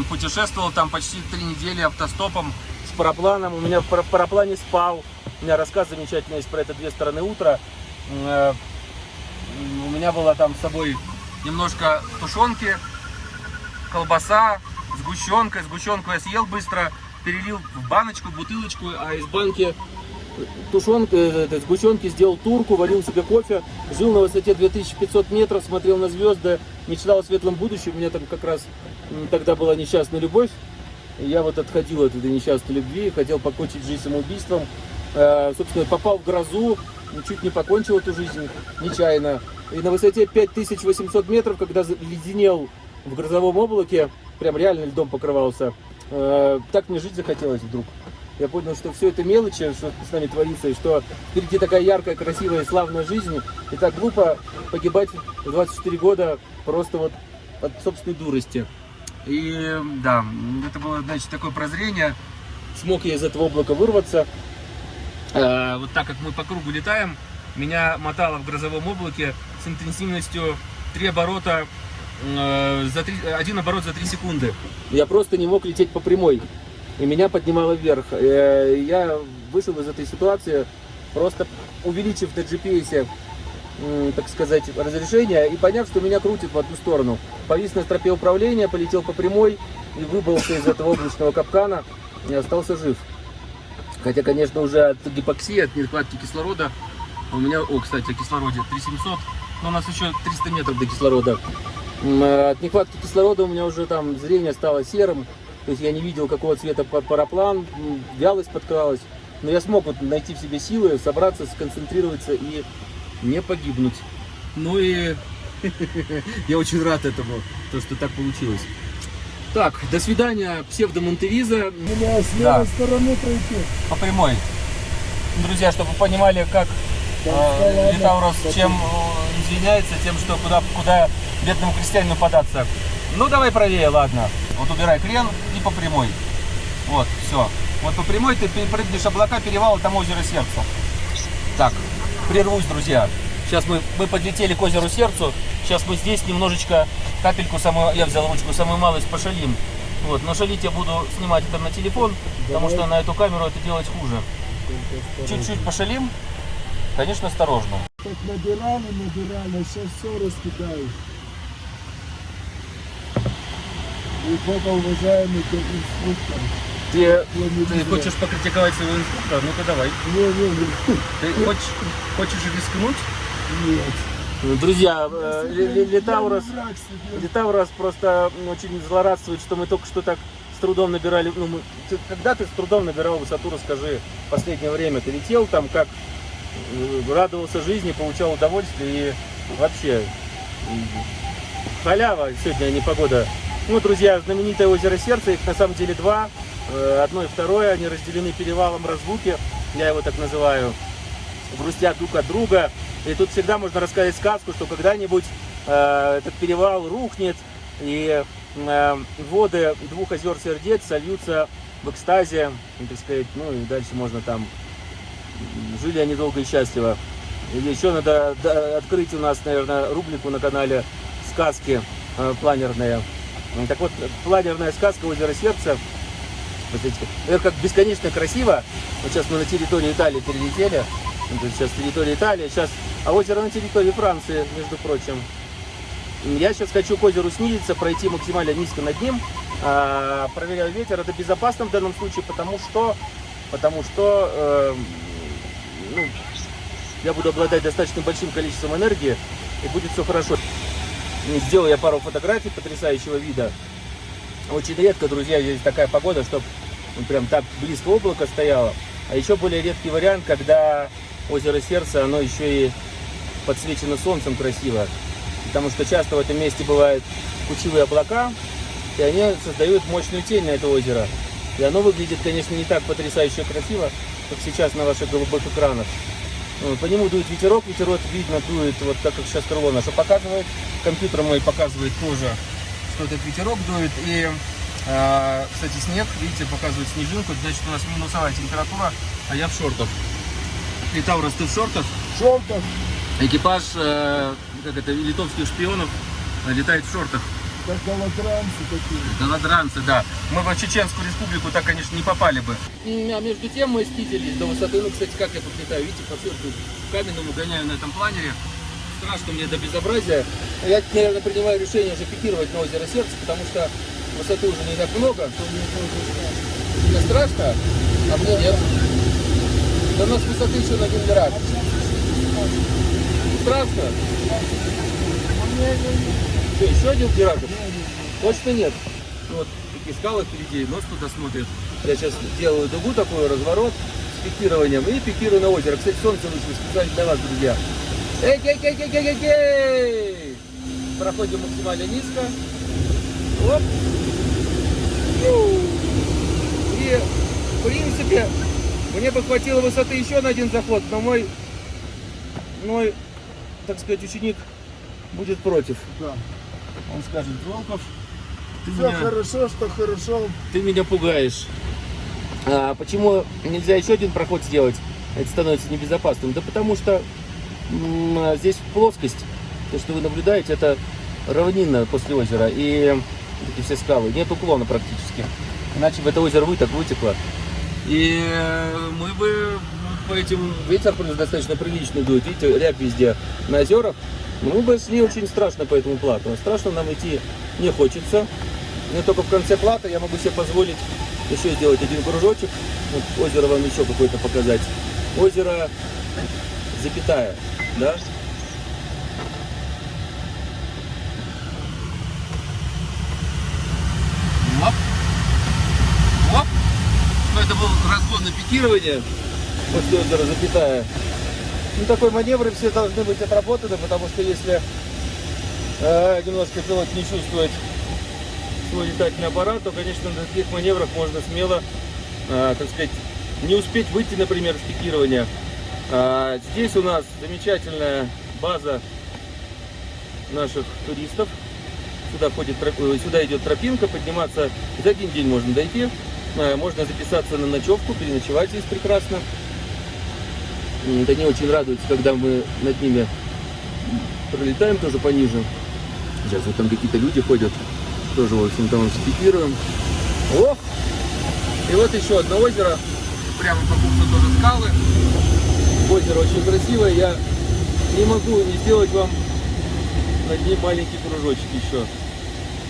путешествовал там почти три недели автостопом с парапланом. У меня в пара- параплане спал. У меня рассказ замечательный есть про это «Две стороны утра». Э, У меня было там с собой немножко тушенки, колбаса, сгущенка. Сгущенку я съел быстро, перелил в баночку, бутылочку, а из банки тушенка, э, э, сгущенки сделал турку, варил себе кофе, жил на высоте 2500 метров, смотрел на звезды, мечтал о светлом будущем. У меня там как раз тогда была несчастная любовь. И Я вот отходил от этой несчастной любви, хотел покончить жизнь самоубийством. Э, собственно, попал в грозу, чуть не покончил эту жизнь нечаянно. И на высоте 5800 метров, когда леденел в грозовом облаке, прям реально льдом покрывался, Э, так мне жить захотелось вдруг. Я понял, что все это мелочи, что с нами творится, и что впереди такая яркая, красивая, славная жизнь, и так глупо погибать в 24 года просто вот от собственной дурости. И да, это было, значит, такое прозрение. Смог я из этого облака вырваться. Э, вот так как мы по кругу летаем, меня мотало в грозовом облаке с интенсивностью 3 оборота э, за 3, один оборот за 3 секунды. Я просто не мог лететь по прямой. И меня поднимало вверх. Э, Я вышел из этой ситуации, просто увеличив на GPS, м, так сказать, разрешение и поняв, что меня крутит в одну сторону. Повис на стропе управления, полетел по прямой и выбрался из этого облачного капкана и остался жив. Хотя, конечно, уже от гипоксии, от нехватки кислорода у меня, о, кстати, о кислороде 3700, но у нас еще 300 метров до кислорода. Э, От нехватки кислорода у меня уже там зрение стало серым, то есть я не видел, какого цвета па- параплан, вялость подкралась. Но я смог вот найти в себе силы, собраться, сконцентрироваться и не погибнуть. Ну и я очень рад этому, то, что так получилось. Так, до свидания, псевдо Монтевиза. Меня с Да. левой стороны пройти. По прямой. Друзья, чтобы вы понимали, как Да, э, да. Литаурос Да чем э, извиняется, тем, что куда, куда бедному крестьянину податься. Ну, давай правее, ладно. Вот убирай крен и по прямой. Вот, все. Вот по прямой ты прыгнешь облака, перевал, там озеро сердца. Так, прервусь, друзья. Сейчас мы, мы подлетели к озеру сердцу. Сейчас мы здесь немножечко, капельку самую, я взял ручку, самую малость пошалим. Вот, но шалить я буду снимать это на телефон, потому что на эту камеру это делать хуже. Чуть-чуть пошалим. Конечно, осторожно. Так набирали, набирали, сейчас все раскидаешь. И пока уважаемый инструктор. Ты, ты хочешь покритиковать своего инструктора? Ну-ка давай. Не, не, не. Ты хочешь, хочешь рискнуть? Нет. Друзья, э, Ли- Ли- Литаурос. Литаурос просто очень злорадствует, что мы только что так с трудом набирали. Ну, мы- ты- когда ты с трудом набирал высоту, расскажи, в последнее время ты летел там, как э, радовался жизни, получал удовольствие и вообще халява сегодня, не погода. Ну, друзья, знаменитое озеро Сердца, их на самом деле два. Э, Одно и второе, они разделены перевалом разлуки, я его так называю, грустят друг от друга. И тут всегда можно рассказать сказку, что когда-нибудь э, этот перевал рухнет, и э, воды двух озер сердец сольются в экстазе, ну, так сказать, ну и дальше можно там жили они долго и счастливо. И еще надо открыть у нас, наверное, рубрику на канале сказки э, планерные. Так вот, планерная сказка «Озеро сердца». Смотрите, это как бесконечно красиво. Вот сейчас мы на территории Италии перелетели. Сейчас территория Италии, сейчас, а озеро на территории Франции, между прочим. Я сейчас хочу к озеру снизиться, пройти максимально низко над ним. А, проверяю ветер. Это безопасно в данном случае, потому что, потому что э, ну, я буду обладать достаточно большим количеством энергии, и будет все хорошо. Сделал я пару фотографий потрясающего вида. Очень редко, друзья, здесь такая погода, чтобы прям так близко облако стояло. А еще более редкий вариант, когда озеро Сердце, оно еще и подсвечено солнцем красиво. Потому что часто в этом месте бывают кучевые облака, и они создают мощную тень на это озеро. И оно выглядит, конечно, не так потрясающе красиво, как сейчас на ваших голубых экранах. Ну, По нему дует ветерок, ветерок видно дует, вот так как сейчас крыло наше показывает. Компьютер мой показывает тоже, что этот ветерок дует. И, а, кстати, снег, видите, показывает снежинку, значит у нас минусовая температура, а я в шортах. Литаурос, ты в шортах? Шортов. Экипаж, э, как это, литовских шпионов э, летает в шортах. Как голодранцы такие. Голодранцы, да. Мы в Чеченскую республику так, конечно, не попали бы. А между тем мы снизились до высоты, ну, кстати, как я тут летаю, видите, по цирку каменному гоняю на этом планере. Страшно мне до безобразия. Я, наверное, принимаю решение уже пикировать на озеро Сердце, потому что высоты уже не так много. Мне страшно, а мне нет. Да у нас высоты еще на один раз. Страшно? Что, еще один пиратов? Точно нет. Вот такие скалы впереди, нос туда смотрит. Я сейчас делаю дугу такой, разворот с пикированием и пикирую на озеро. Кстати, солнце вышло специально для вас, друзья. эй эй эй эй эй эй Проходим максимально низко. Оп. И, в принципе, мне бы хватило высоты еще на один заход, но мой, мой, так сказать, ученик будет против. Да. Он скажет, Волков, ты Все меня, хорошо, что хорошо. ты меня пугаешь. А почему нельзя еще один проход сделать? Это становится небезопасным. Да потому что а, здесь плоскость, то, что вы наблюдаете, это равнина после озера. И вот эти все скалы. Нет уклона практически. Иначе бы это озеро вы так вытекло. И э, мы бы по этим ветер достаточно приличный дует. Видите, рябь везде на озерах. Мы бы шли очень страшно по этому плату. Страшно нам идти не хочется. Но только в конце плата я могу себе позволить еще сделать один кружочек. Вот озеро вам еще какое-то показать. Озеро запятая, да? Оп. Это был разгон на пикирование после озера запятая. Ну, такой маневры все должны быть отработаны, потому что если э, немножко пилот не чувствует свой летательный аппарат, то, конечно, на таких маневрах можно смело, э, так сказать, не успеть выйти, например, с пикирования. А здесь у нас замечательная база наших туристов. Сюда, ходит, сюда идет тропинка, подниматься за один день можно дойти. Э, Можно записаться на ночевку, переночевать здесь прекрасно. Это не очень радуется, когда мы над ними пролетаем тоже пониже. Сейчас вот там какие-то люди ходят, тоже, в общем, там спикируем. О! И вот еще одно озеро, прямо по курсу тоже скалы. Озеро очень красивое, я не могу не сделать вам над ним маленький кружочек еще.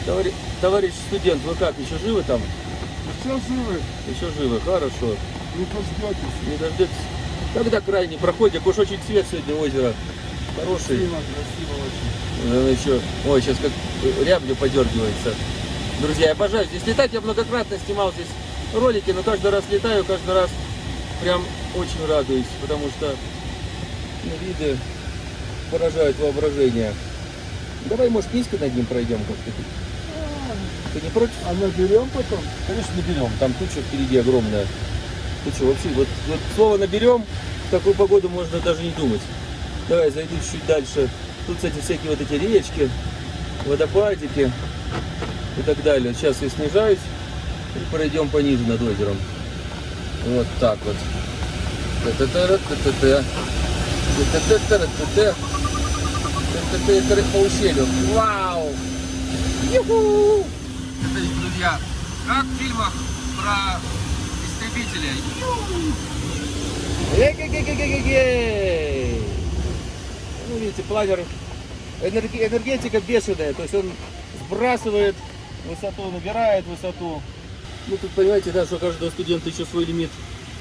Товарищ, товарищ студент, вы как, еще живы там? Все живы, Еще живы, хорошо. не дождетесь. Не дождетесь. Когда крайний проходик, уж очень цвет сегодня озера. Хороший. Красиво, красиво очень. Наверное, еще... Ой, сейчас как рябью подергивается. Друзья, я обожаю здесь летать. Я многократно снимал здесь ролики, но каждый раз летаю, каждый раз прям очень радуюсь, потому что ну, виды поражают воображение. Давай, может, низко над ним пройдем как-то. Ты не против? А наберем потом? Конечно, наберем. Там туча впереди огромная. Туча вообще. Вот, вот слово наберем, в такую погоду можно даже не думать. Давай, зайду чуть дальше. Тут, кстати, всякие вот эти речки, водопадики и так далее. Сейчас я снижаюсь и пройдем пониже над озером. Вот так вот. По ущелью. Вау! Юху! Это, друзья, как в фильмах про истребителя. Ну, видите, планер, энерги- энергетика бешеная, то есть он сбрасывает высоту, набирает высоту. Ну, тут понимаете, да, что у каждого студента еще свой лимит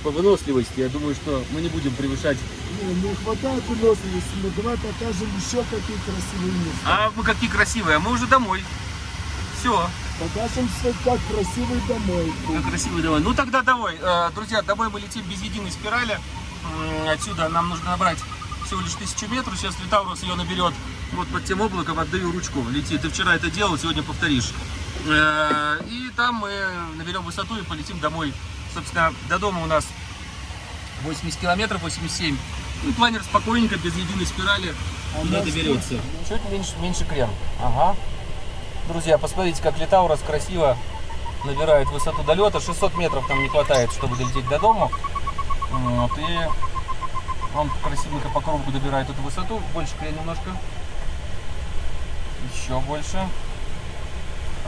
по выносливости. Я думаю, что мы не будем превышать. Не, не хватает выносливости, но давай покажем еще какие красивые места. А мы какие красивые, а мы уже домой. Все. Покажем, что как красивый домой. Как красивый давай. Ну тогда давай. Э, Друзья, домой мы летим без единой спирали. Отсюда нам нужно набрать всего лишь тысячу метров. Сейчас Литаурус ее наберет вот под тем облаком. Отдаю ручку. Лети. Ты вчера это делал, сегодня повторишь. Э, И там мы наберем высоту и полетим домой. Собственно, до дома у нас 80 километров, 87. И планер спокойненько, без единой спирали А нас доберется. Чуть меньше, меньше крен. Ага. Друзья, посмотрите, как Литаурос красиво набирает высоту долета. 600 метров нам не хватает, чтобы долететь до дома. Вот, и он красивенько по кругу добирает эту высоту. Больше крен немножко. Еще больше.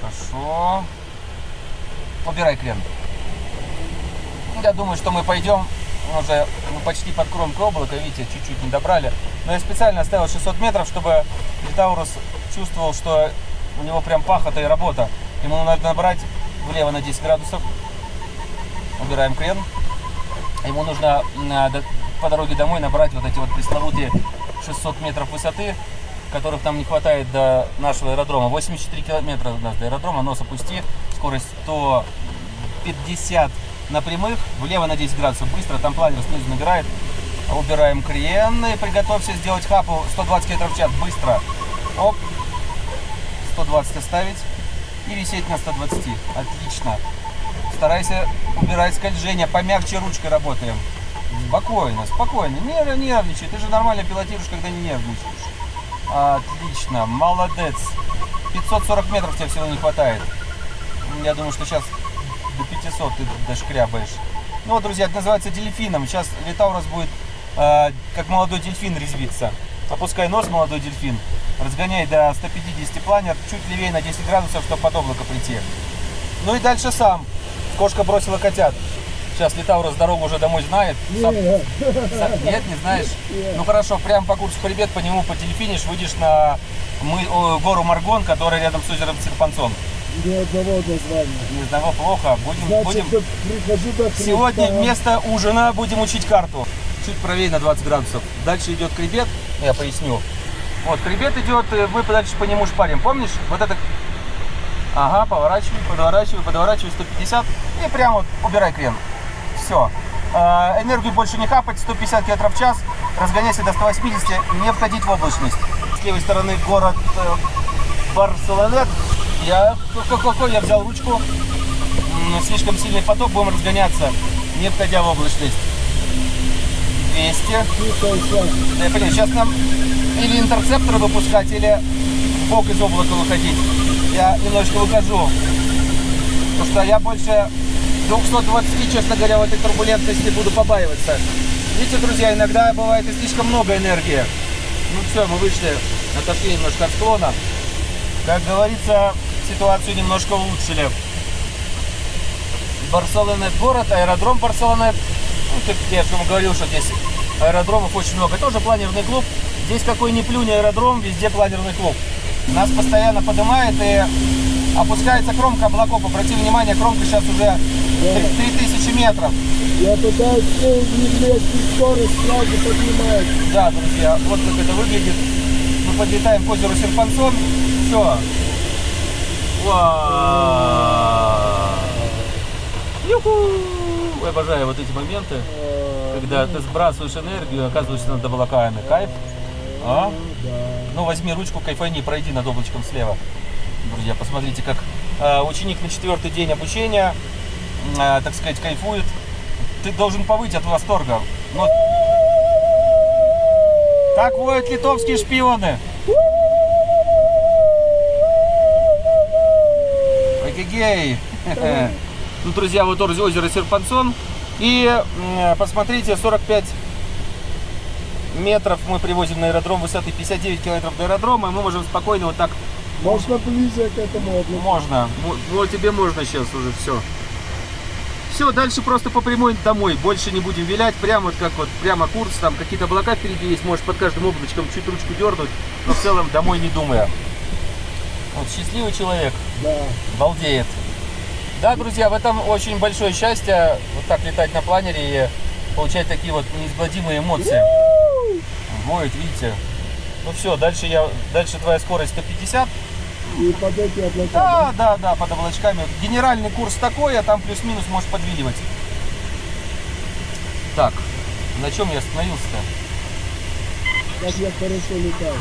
Хорошо. Убирай крен. Я думаю, что мы пойдем уже почти под кромкой облака. Видите, чуть-чуть не добрали. Но я специально оставил 600 метров, чтобы Литаурус чувствовал, что у него прям пахота и работа. Ему надо набрать влево на 10 градусов. Убираем крен. Ему нужно до- по дороге домой набрать вот эти вот пресловутые 600 метров высоты, которых там не хватает до нашего аэродрома. 84 километра до аэродрома, нос опусти, скорость 150 на прямых, влево на 10 градусов быстро, там планер снизу набирает. Убираем крен и приготовься сделать хапу 120 км в час, быстро. Оп, 120 оставить и висеть на 120. Отлично. старайся убирать скольжение, помягче ручкой работаем. Спокойно, спокойно, не нервничай, ты же нормально пилотируешь, когда не нервничаешь. Отлично, молодец. 540 метров тебе всего не хватает. Я думаю, что сейчас до 500 ты дошкрябаешь. Ну вот, друзья, это называется дельфином. Сейчас Литаурус будет э, как молодой дельфин резвиться. Опускай нос, молодой дельфин. Разгоняй до 150 планер, чуть левее на 10 градусов, чтобы под облако прийти. Ну и дальше сам. Кошка бросила котят. Сейчас Литаурус дорогу уже домой знает. Сам- Нет, Са- Нет, не знаешь? Ну хорошо, прям по курсу хребет по нему подельфинишь, выйдешь на мы, гору Маргон, которая рядом с озером Серпанцон. ни одного названия. Не знаю, плохо. Будем, Значит, будем... Сегодня вместо ужина будем учить карту. Чуть правее на 20 градусов. Дальше идет хребет, я поясню. Вот, хребет идет, э, мы дальше по нему шпарим. Помнишь? Вот это... Ага, поворачивай, подворачивай, подворачивай 150 и прям вот убирай крен. Все. Энергию больше не хапать, 150 км в час, разгоняйся до 180, не входить в облачность. С левой стороны город э, Барселонет. Я, какой я взял ручку, слишком сильный поток, будем разгоняться, не входя в облачность. 200. Тихо, сейчас. Да, я понимаю, сейчас нам или интерцепторы выпускать, или в бок из облака выходить. Я немножко выкажу. Потому что я больше 220, честно говоря, в этой турбулентности буду побаиваться. Видите, друзья, иногда бывает и слишком много энергии. Ну все, мы вышли, отошли немножко от склона. Как говорится, ситуацию немножко улучшили. Барселонет город, аэродром Барселонет. Ну, как я вам говорил, что здесь аэродромов очень много. Тоже планерный клуб. Здесь какой ни плюнь аэродром, везде планерный клуб. Нас постоянно поднимает и опускается кромка облаков. Обрати внимание, кромка сейчас уже 3000 метров. Я пытаюсь уявлять скорость, сразу поднимается. Да, друзья, вот как это выглядит. Мы подлетаем к озеру Серпансон. Все. Юху! Я обожаю вот эти моменты, когда ты сбрасываешь энергию, оказываешься над облаками. Кайф? А? Ну, возьми ручку, кайфани, пройди над облачком слева. Друзья, посмотрите, как э, ученик на четвертый день обучения, э, так сказать, кайфует. Ты должен повыть от восторга. Но... Так воют литовские шпионы. Эгегей. Ну, друзья, вот озеро Серпансон. И посмотрите, 45 метров мы привозим на аэродром высоты 59 километров до аэродрома, и мы можем спокойно вот так Можно ближе к этому облаку. можно. Мо- Вот тебе можно сейчас уже все. Все, дальше просто по прямой домой. Больше не будем вилять. Прямо вот как вот, прямо курс. Там какие-то облака впереди есть. Может под каждым облачком чуть ручку дернуть. Но в целом домой не думая. Вот счастливый человек. Да. Балдеет. Да, друзья, в этом очень большое счастье. Вот так летать на планере и получать такие вот неизгладимые эмоции. Воет, видите. Ну все, дальше я, дальше твоя скорость 150. И под эти облака. Да, да, да, под облачками. Генеральный курс такой, а там плюс-минус можешь подвиливать. Так, на чем я остановился-то? Как я хорошо летаю.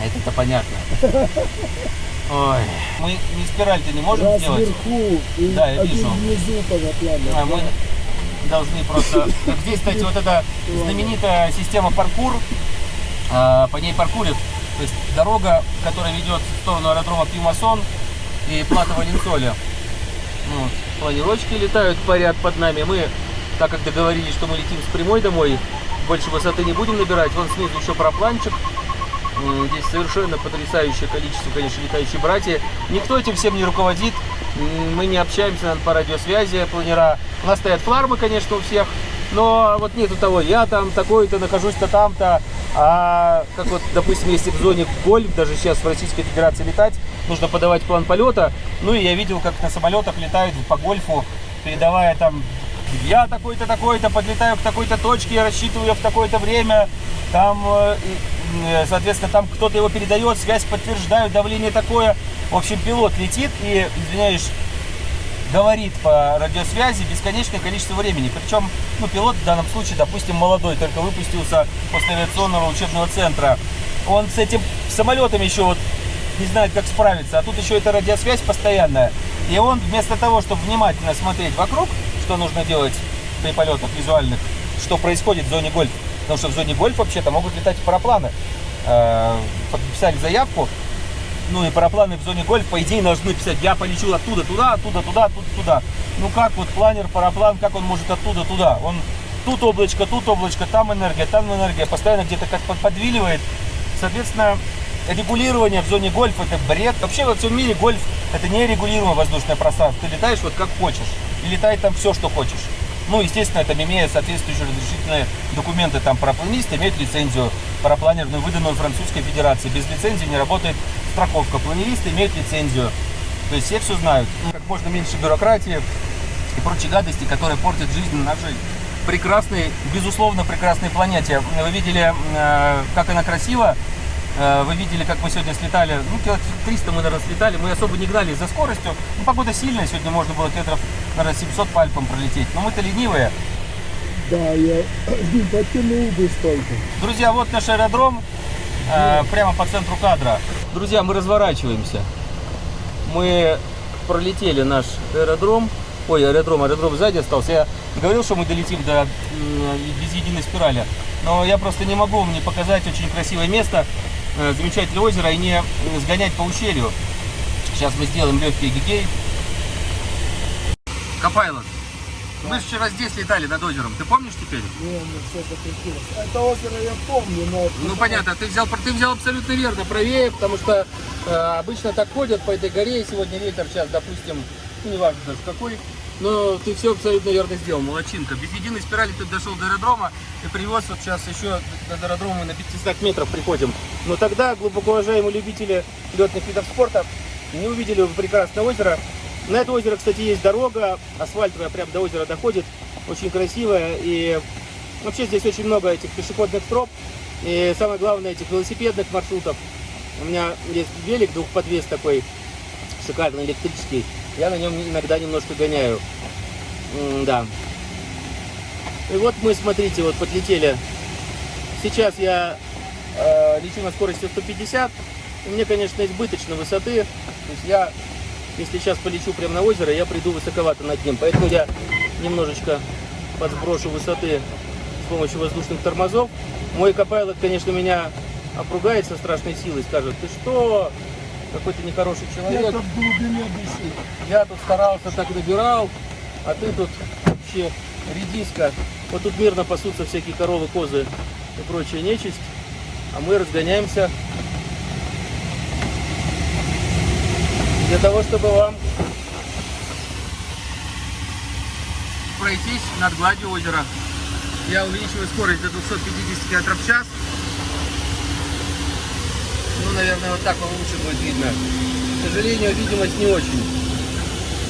А это-то понятно. Ой, мы не спираль-то не можем Раз сделать. вверху и Да, я вижу. внизу. А мы должны просто... Как здесь, кстати, вот эта знаменитая система паркур, а, по ней паркурят. То есть дорога, которая ведет в сторону аэродрома Пимасон и Плата Валенсоля. Ну, вот, планировочки летают, парят под нами. Мы, так как договорились, что мы летим с прямой домой, больше высоты не будем набирать. Вон снизу еще парапланчик. М, Здесь совершенно потрясающее количество, конечно, летающие братья. Никто этим всем не руководит. Мы не общаемся наверное, по радиосвязи, планера. У нас стоят флармы, конечно, у всех. Но вот нету того, я там такой-то, нахожусь-то там-то. А как вот, допустим, если в зоне гольф, даже сейчас в Российской Федерации летать, нужно подавать план полета. Ну и я видел, как на самолетах летают по гольфу, передавая там я такой-то, такой-то, подлетаю к такой-то точке, рассчитываю в такое-то время. Там, э, э, соответственно, там кто-то его передает, связь подтверждают, давление такое. В общем, пилот летит и, извиняюсь, говорит по радиосвязи бесконечное количество времени. Причем, ну, пилот в данном случае, допустим, молодой, только выпустился после авиационного учебного центра. Он с этим самолетом еще вот не знает, как справиться. А тут еще эта радиосвязь постоянная. И он вместо того, чтобы внимательно смотреть вокруг, что нужно делать при полетах визуальных, что происходит в зоне гольф, потому что в зоне гольф вообще-то могут летать парапланы. Э, Подписали заявку, ну и парапланы в зоне гольф, по идее, должны писать, я полечу оттуда туда, оттуда туда, оттуда туда. Ну как вот планер, параплан, как он может оттуда туда? Он тут облачко, тут облачко, там энергия, там энергия, постоянно где-то как под- подвиливает. Соответственно, регулирование в зоне гольф это бред. Вообще во всем мире гольф это не регулируемое воздушное пространство. Ты летаешь вот как хочешь. И летай там все, что хочешь. Ну, естественно, там имея соответствующие разрешительные документы, там парапланист имеет лицензию парапланерную, выданную Французской Федерации. Без лицензии не работает страховка. Планеристы имеют лицензию. То есть все все знают. Ну, Как можно меньше бюрократии и прочей гадости, которые портят жизнь нашей прекрасной, безусловно, прекрасной планете. Вы видели, э, как она красива. Э, Вы видели, как мы сегодня слетали. Ну, километров 300 мы, наверное, слетали. Мы особо не гнали за скоростью. Ну, погода сильная. Сегодня можно было километров, наверное, 700 по Альпам пролететь. Но мы-то ленивые. Да, я потянул бы столько. Друзья, вот наш аэродром. э, прямо по центру кадра. Друзья, мы разворачиваемся. Мы пролетели наш аэродром. Ой, аэродром, аэродром сзади остался. Я говорил, что мы долетим до без единой спирали. Но я просто не могу вам не показать очень красивое место, замечательное озеро и не сгонять по ущелью. Сейчас мы сделаем легкий гигей. Копайлот. Мы же вчера здесь летали над озером. Ты помнишь теперь? Не, мне все закрутилось. Это озеро я помню, но... Ну понятно, ты взял, ты взял абсолютно верно, правее, потому что э, обычно так ходят по этой горе, и сегодня ветер сейчас, допустим, ну неважно даже какой, но ты все абсолютно верно сделал, молодчинка. Без единой спирали ты дошел до аэродрома и привез вот сейчас еще до аэродрома на 500 метров приходим. Но тогда, глубоко уважаемые любители летных видов спорта, не увидели прекрасное озеро. На это озеро, кстати, есть дорога, асфальтовая, прям до озера доходит, очень красивая и Вообще здесь очень много этих пешеходных троп и самое главное этих велосипедных маршрутов. У меня есть велик двухподвес такой шикарный электрический. Я на нем иногда немножко гоняю. Да. И вот мы, смотрите, вот подлетели. Сейчас я э, лечу на скорости 150. И мне, конечно, избыточно высоты. То есть я, если сейчас полечу прямо на озеро, я приду высоковато над ним. Поэтому я немножечко подсброшу высоты с помощью воздушных тормозов. Мой копайлот, конечно, меня опругает со страшной силой, скажет, ты что, какой ты нехороший человек. Это в глубине души. Я тут старался, так набирал, а ты тут вообще редиска. Вот тут мирно пасутся всякие коровы, козы и прочая нечисть. А мы разгоняемся для того, чтобы вам пройтись над гладью озера. Я увеличиваю скорость до 250 км в час. Ну, наверное, вот так вам лучше будет видно. К сожалению, видимость не очень.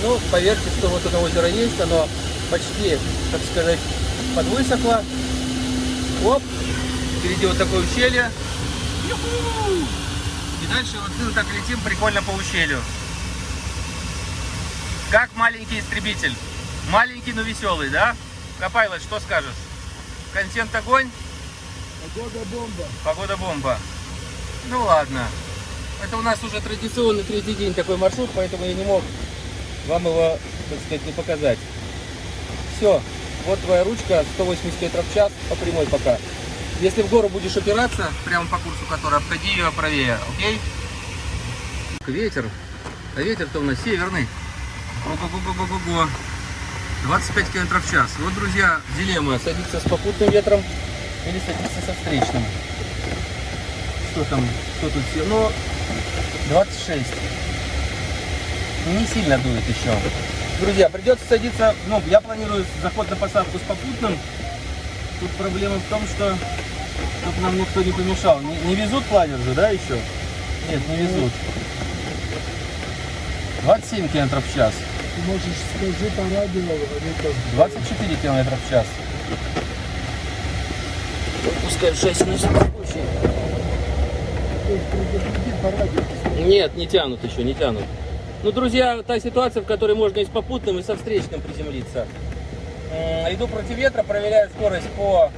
Ну, поверьте, что вот это озеро есть, оно почти, так сказать, подвысохло. Оп, впереди вот такое ущелье. И дальше вот мы так летим прикольно по ущелью. Как маленький истребитель. Маленький, но веселый, да? Копайлот, что скажешь? Контент огонь, Погода бомба. погода бомба. Ну ладно. Это у нас уже традиционный третий день такой маршрут, поэтому я не мог вам его, так сказать, не показать. Все, вот твоя ручка, 180 км в час, по прямой пока. Если в гору будешь опираться, прямо по курсу которой, обходи ее правее, окей? Ветер, а ветер-то у нас северный. Ого-го-го-го-го. 25 км в час. Вот, друзья, дилемма, садиться с попутным ветром или садиться со встречным. Что там, что тут все? Ну, 26. Не сильно дует еще. Друзья, придется садиться, ну, я планирую заход на посадку с попутным. Тут проблема в том, что чтобы нам никто не помешал. Не, не везут планер же, да, еще? Нет, не везут. 27 км в час. Ты можешь скажи по радио, они как 24 км в час. Пускай 6 на спокойнее. Нет, не тянут еще, не тянут. Ну, друзья, та ситуация, в которой можно и с попутным, и со встречным приземлиться. Иду против ветра, проверяю скорость по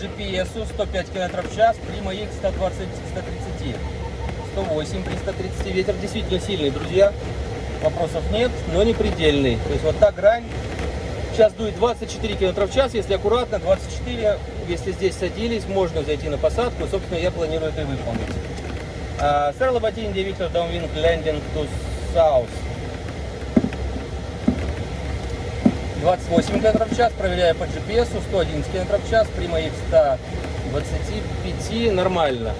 GPS 105 км в час, Prima X 120, 130, 108 при 130. Ветер действительно сильный, друзья. вопросов нет, но не предельный. То есть вот та грань, сейчас дует 24 км в час, если аккуратно, 24, если здесь садились, можно зайти на посадку, собственно, я планирую это и выполнить. Uh, Sir Labatine, Victor Downwind Landing to South. 28 км в час, проверяю по GPS, 111 км в час, при моих 125 нормально.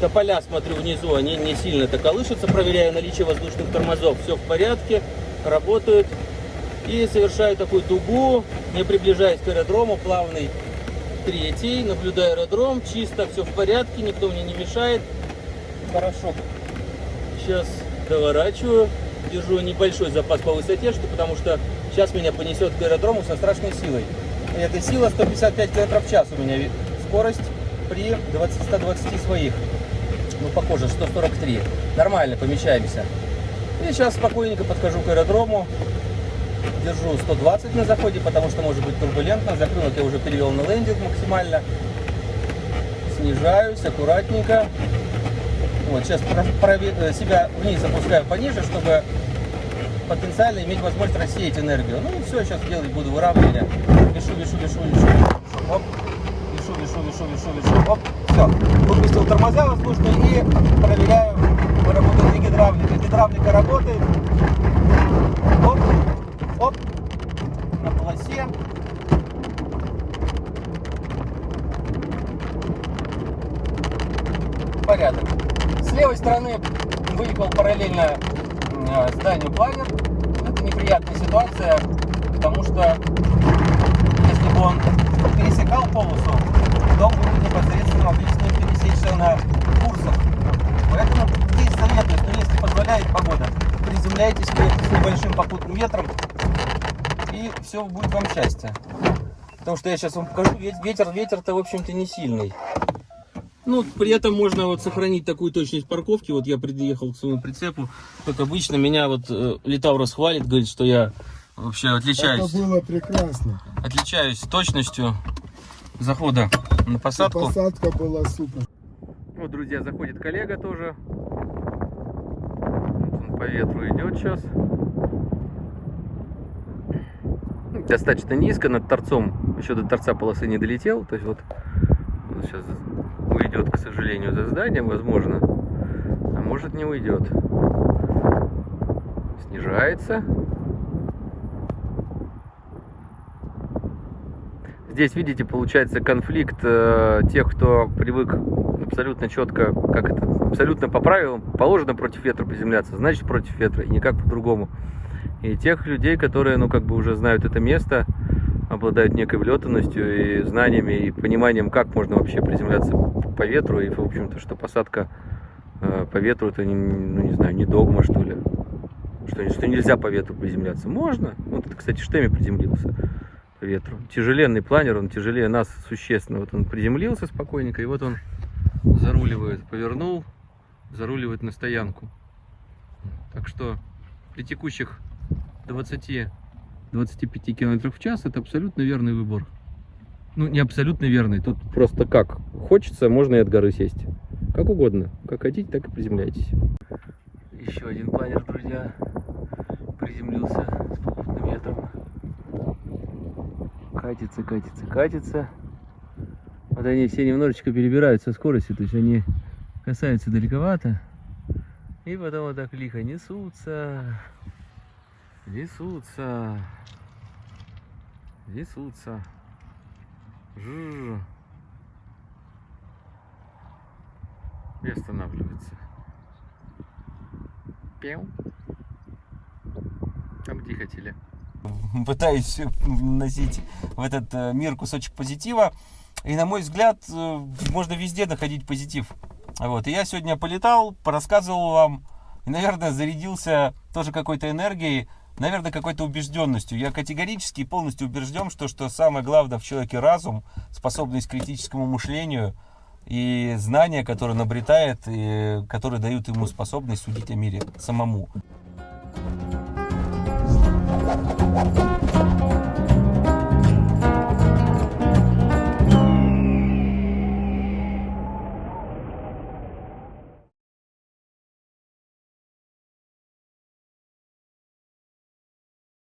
Тополя, смотрю, внизу, они не сильно-то колышутся, проверяю наличие воздушных тормозов, все в порядке, работают. И совершаю такую дугу, не приближаясь к аэродрому, плавный третий, наблюдаю аэродром, чисто, все в порядке, никто мне не мешает. Хорошо. Сейчас доворачиваю, держу небольшой запас по высоте, что, потому что сейчас меня понесет к аэродрому со страшной силой. И эта сила 155 км в час у меня скорость при 20, 120 своих. Ну, похоже, 143. Нормально, помещаемся. И сейчас спокойненько подхожу к аэродрому. Держу 120 на заходе, потому что может быть турбулентно. Закрылок я уже перевел на лендинг максимально. Снижаюсь аккуратненько. Вот, сейчас э, себя вниз опускаю пониже, чтобы потенциально иметь возможность рассеять энергию. Ну и все, сейчас делать буду выравнивание. Вешу, вешу, вешу, вешу. Оп. Вешу, вешу, вешу, вешу, вешу. Оп. Все. Выпустил тормоза воздушные и проверяю, работает ли гидравлика. Гидравлика работает. Полосе. Порядок. С левой стороны выехал параллельно э, зданию планер. Это неприятная ситуация, потому что если бы он пересекал полосу, то будет непосредственно отлично пересечься на курсах. Поэтому здесь советую, что если позволяет погода, приземляйтесь с небольшим попутным ветром, все будет вам счастье. Потому что я сейчас вам покажу, ве- ветер, ветер-то, в общем-то, не сильный. Ну, при этом можно вот сохранить такую точность парковки. Вот я приехал к своему прицепу. Как обычно, меня вот э, Литаврос хвалит, говорит, что я вообще отличаюсь, Это было прекрасно. отличаюсь точностью захода на посадку. Посадка была супер. Вот, друзья, заходит коллега тоже. Вот он по ветру идет сейчас. Достаточно низко над торцом. Еще до торца полосы не долетел. То есть вот он сейчас уйдет, к сожалению, за зданием, возможно. А может не уйдет. Снижается. Здесь, видите, получается конфликт э, тех, кто привык абсолютно четко, как это, абсолютно по правилам положено против ветра приземляться, значит против ветра, и никак по-другому. И тех людей, которые, ну, как бы уже знают это место, обладают некой влетанностью и знаниями, и пониманием, как можно вообще приземляться по ветру, и, в общем-то, что посадка э, по ветру, это, не, ну, не знаю, не догма, что ли. Что, что нельзя по ветру приземляться. Можно. Вот это, кстати, Штеми приземлился по ветру. Тяжеленный планер, он тяжелее нас существенно. Вот он приземлился спокойненько, и вот он заруливает, повернул, заруливает на стоянку. Так что при текущих 20-25 км в час это абсолютно верный выбор. Ну, не абсолютно верный, тут просто как. Хочется, можно и от горы сесть. Как угодно. Как хотите, так и приземляйтесь. Еще один планер, друзья, приземлился с попутным ветром. Катится, катится, катится. Вот они все немножечко перебирают со скоростью, то есть они касаются далековато. И потом вот так лихо несутся, несутся, несутся. Жужж. И останавливается. Пел. А где хотели? Пытаюсь носить в этот э, мир кусочек позитива. И на мой взгляд, э, можно везде находить позитив. Вот. И я сегодня полетал, порассказывал вам. И, наверное, зарядился тоже какой-то энергией, наверное, какой-то убежденностью. Я категорически и полностью убежден, что, что самое главное в человеке разум, способность к критическому мышлению и знания, которые он обретает, и которые дают ему способность судить о мире самому. Thank